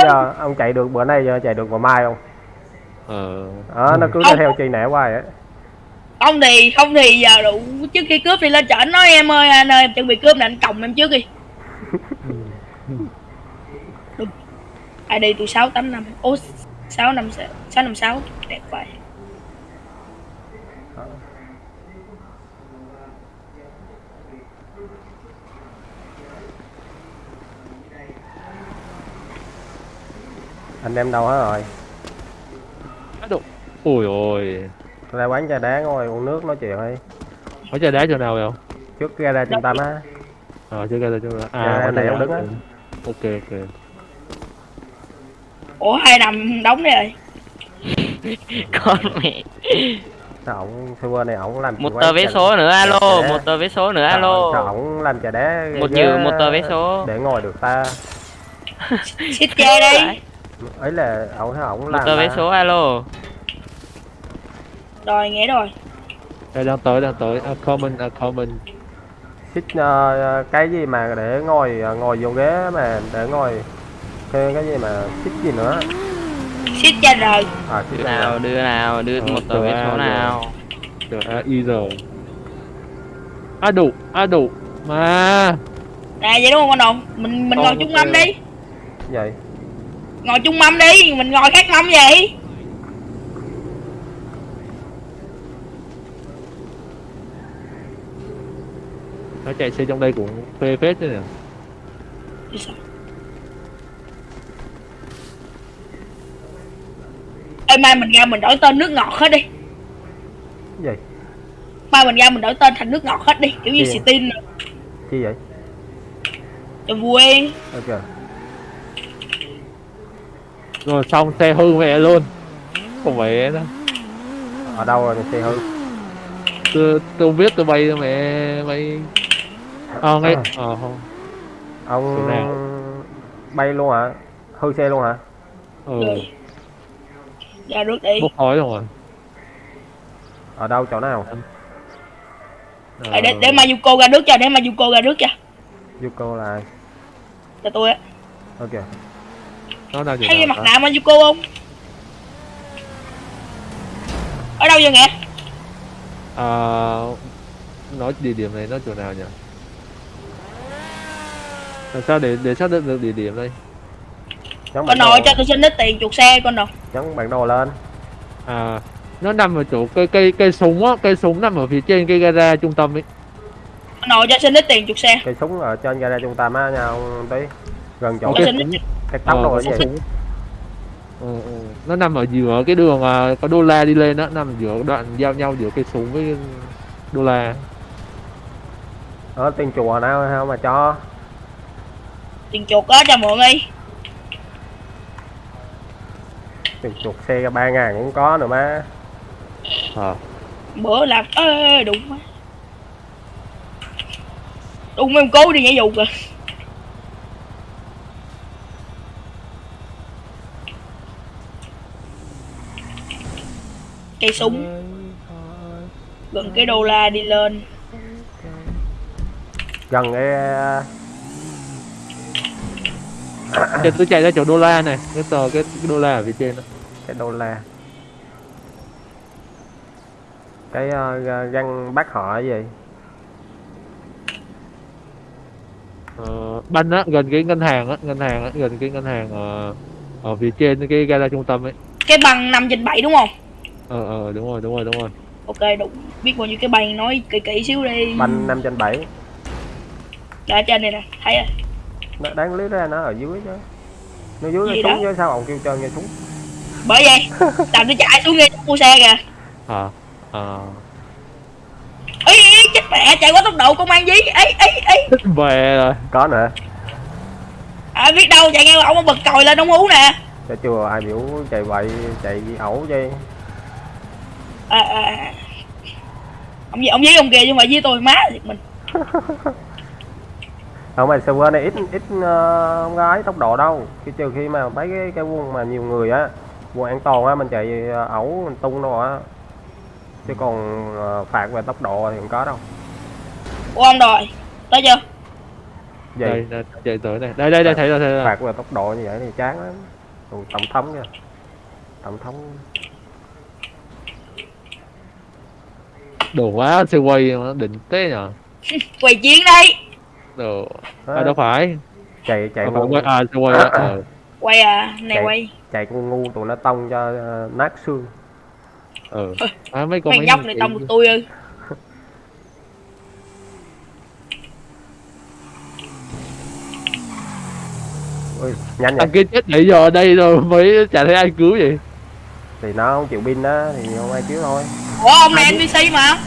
giờ ông chạy được bữa nay giờ chạy được bữa mai không? Ờ. Đó nó cứ Không. theo truy nã hoài á không thì không thì giờ đủ trước khi cướp thì lên chợ nói em ơi anh ơi em chuẩn bị cướp nè anh còng em trước đi. Đúng. ID tôi sáu tám năm. Ô sáu năm sáu năm sáu đẹp vậy. Anh em đâu hết rồi? Ôi ôi ra quán trà đá ngồi uống nước nói chuyện đi. Có trà đá chỗ nào vậy không trước ra ra trung tâm á. Ờ chưa ra chỗ nào Dạ, à có này ông đứng á. ok ok. Ủa hai năm đóng đi rồi. Con mẹ. Sao ổng server này ổng làm một quán tờ vé số nữa alo một tờ vé số nữa Sao- sao alo. ổng làm trà đá một triệu một tờ vé số. để ngồi được ta. Xích chơi đi. Ấy là ổng ổng một làm tờ vé số alo rồi nghe rồi. Đây đang tới đang tới. A common a common xích ờ, cái gì mà để ngồi ờ, ngồi vô ghế mà để ngồi cái cái gì mà xích gì nữa? Xích cho rồi. À xích đưa nào nào đưa nào đưa Ờ, một tờ vé số nào. Trời a y giờ a đủ a đủ. Mà. Nè vậy đúng không con đồng? Mình mình Ờ, ngồi chung ok. mâm đi. Vậy. Ngồi chung mâm đi mình ngồi khác mâm vậy nó chạy xe trong đây cũng phê phết chứ nè? Ê mai mình ra mình đổi tên nước ngọt hết đi. Vậy mai mình ra mình đổi tên thành nước ngọt hết đi kiểu như Gì? Steam nè. Chi vậy? Cho vui. Ok. Rồi xong xe hư mẹ luôn. Không phải đó ở đâu rồi xe hư? Tôi tôi không biết tôi bay mẹ bay ờ ngay ờ. không ông Chỗ nào? bay luôn hả? Hư xe luôn hả? Ừ. Ra nước đi. Bốc khói rồi. Ở đâu chỗ nào? Ờ, à, để để Mayuko ra nước cho để Mayuko ra nước cho. Yuko là ai? Cho tôi á. Ok. Nó đang thấy cái chỗ mặt nạ Mayuko không? Ở đâu vậy nghe à, nói địa điểm này nó chỗ nào nhỉ làm sao để để xác định được địa điểm đây? Nhấn con nội cho tôi xin ít tiền chuột xe con đồ nhấn bản đồ lên. À nó nằm ở chỗ cây cây cây súng á cây súng nằm ở phía trên cây gara trung tâm ấy. Con nội cho xin ít tiền chuột xe. Cây súng ở trên gara trung tâm á nha ông tí. Gần chỗ cái, cái tóc Ờ, cái gì súng. ừ, ừ. nó nằm ở giữa cái đường à, có đô la đi lên đó nằm giữa đoạn giao nhau giữa cây súng với đô la. Ở tiền chùa nào không mà cho tiền chuột á cho mượn đi. Tiền chuột xe ba ngàn cũng có nữa má. À. bữa làm ê, đụng má. Đụng ông cố đi nhảy dù kìa. Cây súng. Gần cái đô la đi lên. Gần cái Thì tôi chạy ra chỗ đô la này. Cái tờ cái, cái đô la ở phía trên đó. Cái đô la. Cái uh, găng bác họ cái gì? Ờ, banh á gần cái ngân hàng á ngân hàng á gần cái ngân hàng ờ, ở phía trên cái gara trung tâm ấy. Cái bằng 5 trên 7 đúng không? Ờ ờ đúng rồi đúng rồi đúng rồi. Ok đúng biết bao nhiêu cái bằng nói kỹ kỹ xíu đi. Banh 5 trên 7 đã trên này nè thấy rồi nó đáng lý ra nó ở dưới chứ nó dưới Gì nó xuống chứ sao ông kêu trơn nghe xuống? Bởi vậy làm tôi chạy xuống nghe mua xe kìa. À à ý, ý chết mẹ chạy quá tốc độ công an dí. Ấy ấy ấy thích về rồi. Có nữa à biết đâu chạy nghe ông bật còi lên ông hú nè. Cho chưa ai biểu chạy vậy chạy ẩu chứ à, à, à. ông ông dí ông kìa chứ không phải dí tôi má thiệt mình không mà server này ít ít không gái tốc độ đâu. Khi trừ khi mà mấy cái cái quân mà nhiều người á quân an toàn á mình chạy ờ, ẩu mình tung đâu á. Chứ còn ờ, phạt về tốc độ thì không có đâu. Ủa ông rồi tới chưa? Vậy đây, đây chạy tới này đây đây đây thấy rồi thấy rồi. Phạt về tốc độ như vậy thì chán lắm. Còn tổng thống nha tổng thống. Đổ quá xe quay nó đỉnh thế nhở quay chiến đây đồ. À đâu phải. Chạy chạy à, con quay à quay á ờ. quay à này Chạy. quay. chạy con ngu tụi nó tông cho ờ, nát xương. Ờ. À, mấy con mấy mấy nhóc này tông được tôi ư ui nhanh vậy. thằng kia chết nãy giờ ở đây rồi mới chả thấy ai cứu vậy. Thì nó không chịu pin á thì không ai chiếu thôi. Ủa ông này npc mà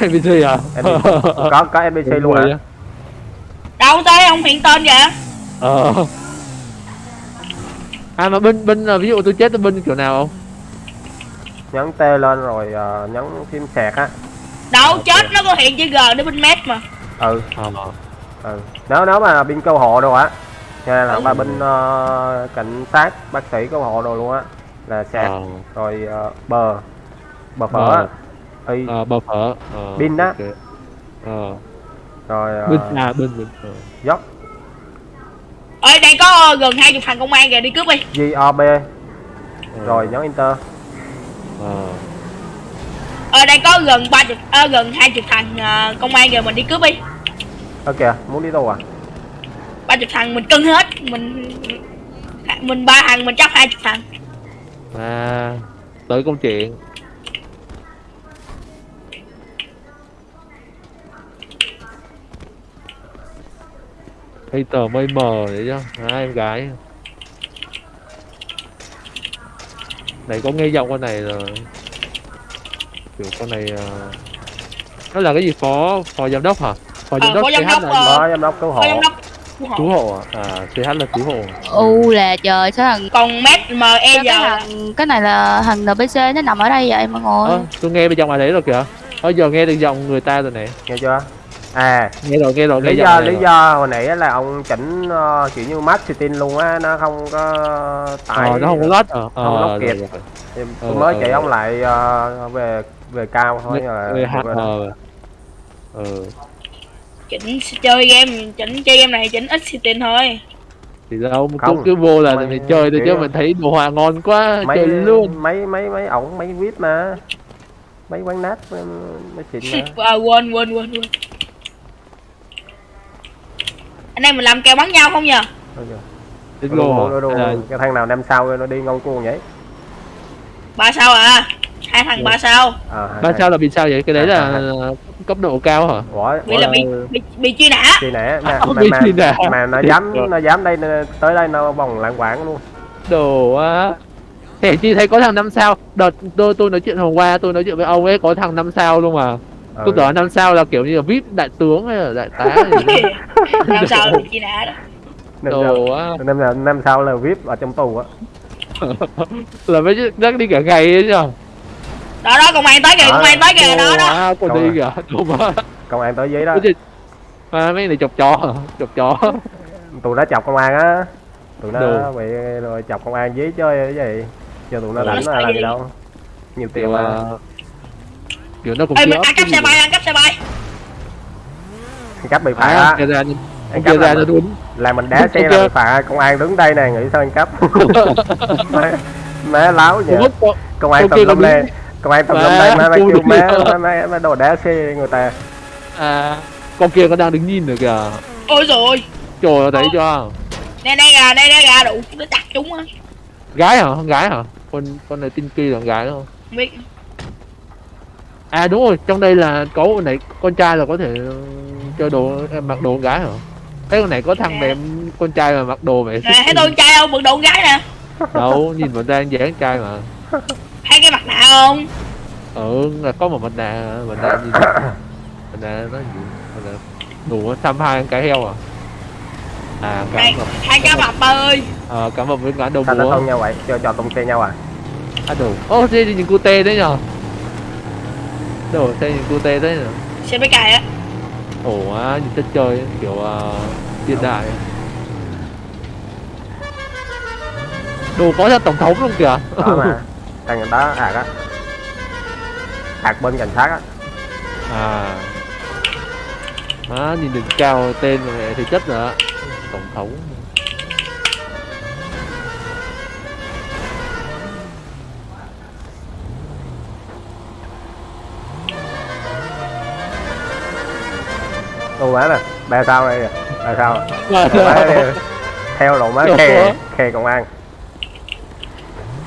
NPC à? NPC. có có NPC luôn Vui hả? á. đâu tới ông hiện tên kìa ờ. À mà binh binh là ví dụ tôi chết tôi binh kiểu nào không? Nhấn T lên rồi ờ, nhấn phím sạc á. Đâu chết nó có hiện chữ g để bên mét mà. Ừ. Ờ. Ừ. Nếu nếu mà pin câu hộ đồ á nha là ba binh ờ, cảnh sát bác sĩ câu hộ đồ luôn á là sạc. Ờ. Rồi ờ, bờ. Bờ phở Bờ. Á. y ờ bờ phở. Ờ Binh á. ok. ờ. Rồi ờ, binh à binh ờ. dốc. Ơi đang có gần hai chục thằng công an kìa đi cướp đi. GOB Ờ. rồi nhấn enter ờ. Ờ đang có gần ba chục ờ, gần hai chục thằng ờ, công an kìa mình đi cướp đi. Ok muốn đi đâu à? Ba chục thằng mình cân hết. Mình mình ba thằng mình chấp hai chục thằng. À tới công chuyện hay tờ mây mờ đấy chứ hai em gái? Này có nghe giọng con này rồi kiểu con này ờ, nó là cái gì? Phó phó giám đốc hả? Phó giám Ờ, đốc phó giám đốc, là ờ, Phó giám đốc cứu hộ. cứu hộ. cứu hộ à? à CH là cứu hộ. U là trời sao thằng còn mét sao cái giờ thằng cái này là thằng NPC nó nằm ở đây vậy mọi người? Ơ, tôi nghe bên trong ai đấy rồi kìa. Bây giờ nghe được giọng người ta rồi này nghe chưa à nghe rồi nghe rồi nghe lý do lý do hồi nãy là ông chỉnh ờ, kiểu như max setting luôn á nó không có tải ờ nó không có lót ờ không lót kịp. rồi, rồi. Thì tôi Ờ, mới ờ. chỉ ông lại ờ, về về cao thôi là đó. ờ ờ chỉnh chơi game chỉnh chơi game này chỉnh ít setting thôi thì đâu Không. cứ vô là mình chơi thôi chứ mình thấy đồ họa ngon quá mấy chơi luôn mấy mấy mấy ổng mấy vip mà mấy quán nát mấy mấy xịn mà à, quên quên quên quên anh em mình làm kèo bắn nhau không nhờ? Đồ, đồ, à, cái thằng nào năm sau nó đi ngon cuồng vậy? Ba sao à? Hai thằng ba sao? À, ba sao là vì sao vậy? Cái đấy À, là cấp độ cao hả? Ủa, bị là bị bị, bị truy nã. Truy nã. Mà, Không mà, bị mà, truy nã. mà nó dám rồi. nó dám đây nó- tới đây nó vòng lạng quảng luôn. Đồ á Thế chi thấy có thằng năm sao. Đợt tôi tôi nói chuyện hôm qua tôi nói chuyện với ông ấy có thằng năm sao luôn mà ừ. tôi tưởng năm sao là kiểu như là vip đại tướng hay là đại tá gì đó. làm sao bị truy nã đó. Năm sau năm, năm, năm sau là vip ở trong tù á. Là mấy chắc đi cả ngày ấy nhở? Đó đó công an tới kìa Đó. công an tới kìa đó đó. Đâu đi kìa công an tới giấy đó. À, mấy này chọc chó chọc chó. Tụi nó chọc công an á. Tụi nó bị rồi chọc công an giấy chơi cái gì? Cho tụi nó đánh là làm gì đâu. Nhiều tiền mà. à, kiểu nó cũng ê mình ăn cắp xe bay ăn cắp xe bay. Ăn cắp bị phạt à, á. ra Ăn cắp ra nó đúng. là mình đá xe là bị phạt công an đứng đây nè nghĩ sao ăn cắp? Má, láo nhỉ. Công an kia lum lên công an Má, lum lên má má kêu má má má, đồ đá xe người ta. À con kia có đang đứng nhìn được kìa. Ôi rồi trời ơi, thấy chưa? Nè nè gà nè nè gà đủ nó chặt chúng á. Gái hả? Con gái hả? Con con này tinh kỳ là con gái đúng không? Không biết à đúng rồi trong đây là có con này con trai là có thể ừ, chơi đồ em mặc đồ con gái hả? Cái con này có thằng Nè. đẹp con trai mà mặc đồ vậy. Nè thấy tôi con trai không bực đồ con gái nè. Đâu nhìn mình đang dáng trai mà. Thấy cái mặt nạ không? Ừ là có một mặt nạ mặt nạ gì mặt nạ nó gì? Mặt nạ đủ xăm hai cái heo à? À cảm ơn hai cá mập ba ơi. Ờ cảm ơn với cả đầu sao nó búa. thông nhau vậy cho cho tung xe nhau à? À đồ ô thế thì nhìn cute đấy nhở đồ thế nhìn cute đấy nhở xe máy cày á. Ổ á nhìn chất chơi kiểu uh, hiện đại. Đồ có ra tổng thống luôn kìa. Đó mà. Thằng đó ạc á. Ạc bên cảnh sát á. À. Má nhìn đỉnh cao tên rồi thì chất rồi á tổng thống đồ má nè ba sao đây nè ba sao Mà Đồ má đây. theo đồ má khe khe công an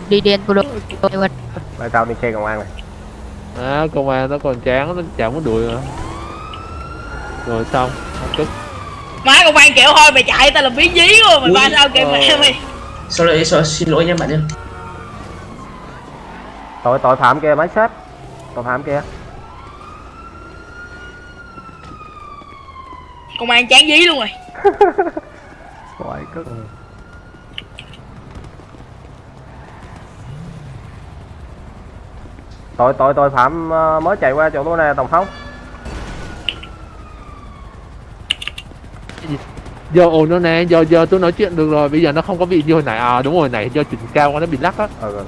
đi đen của đội ba sao đi khe công an này à, công an nó còn chán nó chẳng muốn đuổi nữa. Rồi xong cất má công an kiểu thôi mày chạy tao làm biến dí luôn mày ba sao kìa ờ. mẹ mày. Sorry, sorry, xin lỗi nha bạn nhé. tội tội phạm kia máy xếp tội phạm kia công an chán dí luôn rồi. Ôi, cứ... tội tội tội phạm ờ, mới chạy qua chỗ tôi nè tổng thống giờ ổn rồi nè giờ giờ tôi nói chuyện được rồi bây giờ nó không có bị như hồi nãy. À đúng rồi nãy do chỉnh cao quá nó bị lắc á. Ừ,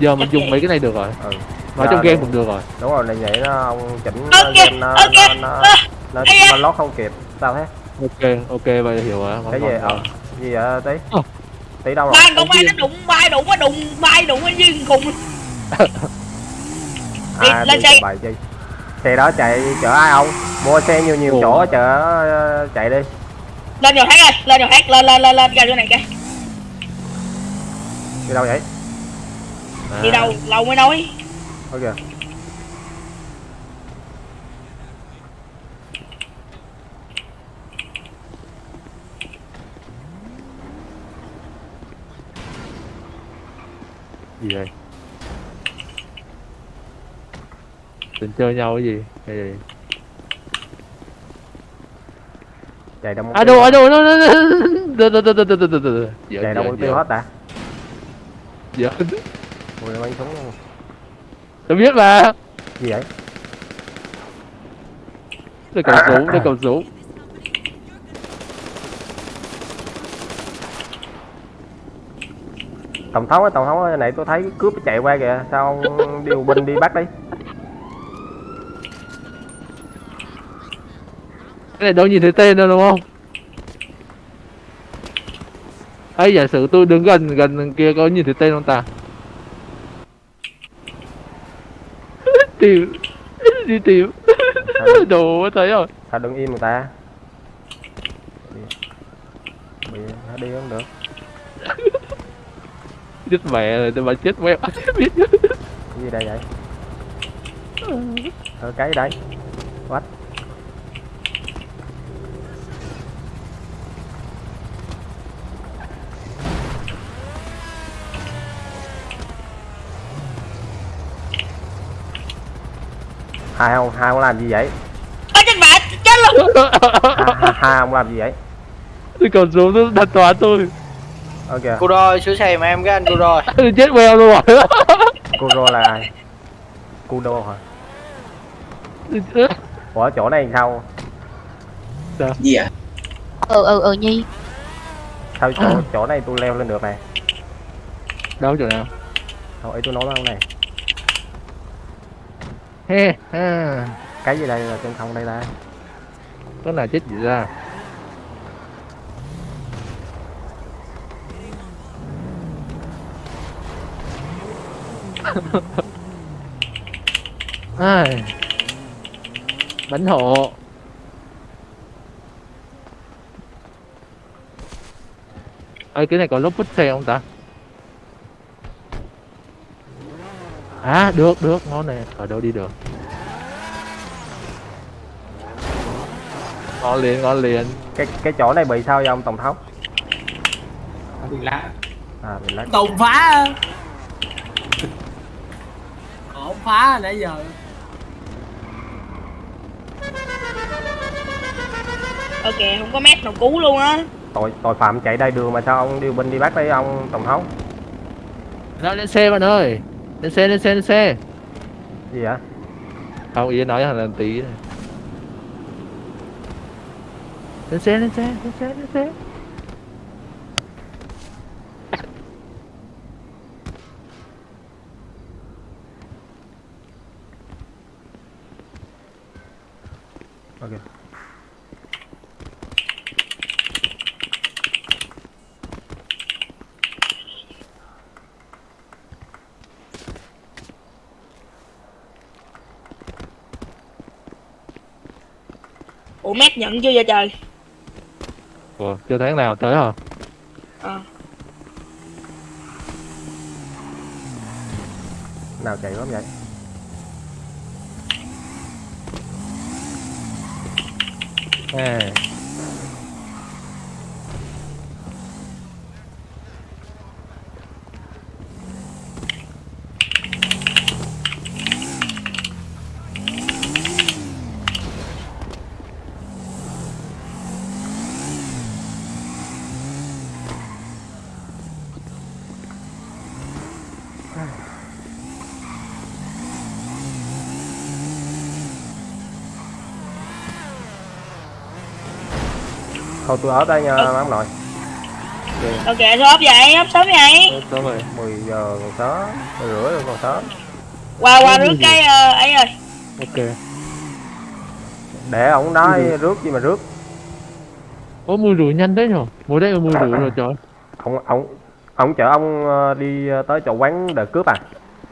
giờ mình dùng mấy cái này được rồi. Ừ. nói trong game cũng được rồi. Đúng rồi này vậy nó ông chỉnh kìa, game nó kìa, nó nó nó, nó lót không kịp sao thế ok ok vậy hiểu rồi cái gì? ờ gì vậy tí? Ờ. tí đâu rồi? Ba công an nó đụng vai đụng nó đụng vai đụng nó như cùng à lên xe. bài chi xe đó chạy chở ai không? Mua xe nhiều nhiều Ủa. chỗ chở ờ, chạy đi. Lên rồi hát ơi lên rồi hát lên lên lên lên ra chỗ này kìa đi đâu vậy? À, đi đâu? Lâu mới nói. Ok gì đây Định chơi nhau cái gì? Hay gì? chạy đâu À đâu, à đâu, đâu, đâu, đâu, đâu, đâu, đâu, đâu. Dạ, chạy đâu dạ, mất tiêu dạ. hết ta Dạ. mùi bắn súng luôn Tôi biết mà. gì vậy Đây cầm súng, đây cầm súng. Tổng thống á tổng thống ơi này tôi thấy cướp chạy qua kìa sao ông điều binh đi bắt đi Cái này đâu nhìn thấy tên đâu đúng không? ấy giả sử tôi đứng gần gần kia có nhìn thấy tên không ta? tìm đi tìm. Đồ thấy rồi. Sao đứng im người ta? Bị nó đi không được chết mẹ rồi tôi mà chết mẹ. Biết cái gì đây vậy? Ờ cái gì đây? What? Hai ông hai ông làm gì vậy? Ôi chết mẹ chết luôn. Hai, hai, hai ông làm gì vậy? Tôi còn xuống đặt toán tôi ok. Cô rồi, sửa xe mà em cái anh cô rồi. chết queo luôn rồi Kuro là ai? Kudo hả? Ủa chỗ này sao? Gì à ừ ừ ừ nhi. Sao chỗ chỗ này tôi leo lên được này? Đâu chỗ nào? Thôi tôi nói đâu này. Cái gì đây là trên không đây ta? Có nào chết gì ra ai? Bánh hộ. Ơi cái này có lốp bút xe không ta? À được được. Ngon nè. Ở đâu đi được? Ngon liền ngon liền. Cái cái chỗ này bị sao vậy ông tổng thống? Bị lạ. à bị lắc Tùng phá. Phá nãy giờ. ok không có mét nào cứu luôn á. Tội tội phạm chạy đầy đường mà sao ông điều binh đi bắt đấy ông tổng thống? Đó, lên xe bạn ơi? Lên xe lên xe lên xe. Gì vậy? Không ý nói là tí này. lên xe lên xe lên xe lên xe ok mét nhận chưa vậy trời. Ủa, chưa tháng nào tới hả? Ờ. Nào chạy lắm vậy? À thôi tôi ở đây nha Ừ. ông nội ok sao ốp vậy ốp sớm vậy? Đúng rồi 10 giờ còn sớm 10 rưỡi rồi còn sớm. Qua qua rước cái ờ, ấy ơi ok. Để ổng nói rước gì mà rước. Ủa mùi rượu nhanh đấy nhở? Mùi đây là mùi rượu rồi trời. Ông ông ông chở ông ờ, đi ờ, tới chỗ quán để cướp à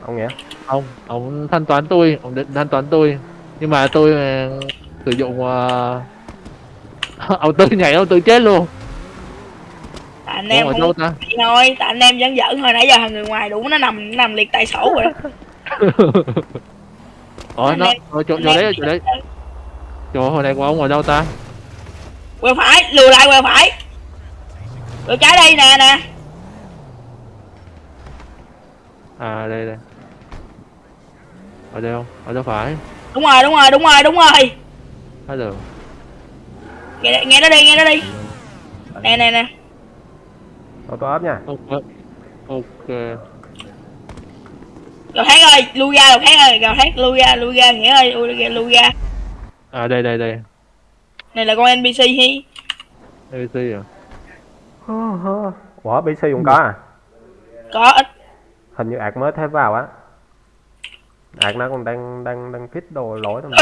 ông nghĩa Ông, ông thanh toán tôi Ông định thanh toán tôi. Nhưng mà tôi sử dụng uh... Ông tư nhảy ông tư chết luôn. Tại anh Ủa, em không đâu ta? thôi tại anh em vẫn giỡn thôi nãy giờ thằng người ngoài đủ nó nằm nằm liệt tại sổ rồi. Ủa nó ở chỗ, chỗ đấy chỗ đấy. Chỗ hồi này của ông ở đâu ta? Quẹo phải lùi lại quẹo phải. Quẹo trái đây nè nè. À đây đây. Ở đây không? Ở đâu phải? Đúng rồi đúng rồi đúng rồi đúng rồi. Hello nghe nghe nó đi nghe nó đi. Nè nè nè. Tôi tôi ốp nha. ok ok. Gào thét ơi lui ra gào thét ơi gào thét lui ra lui ra nghĩa ơi lui ra lui ra à đây đây đây. Này là con npc hi. Abc à? Ủa BC cũng có à? có ít. Hình như ạc mới thêm vào á. Ạc nó còn đang đang đang fit đồ lỗi thôi.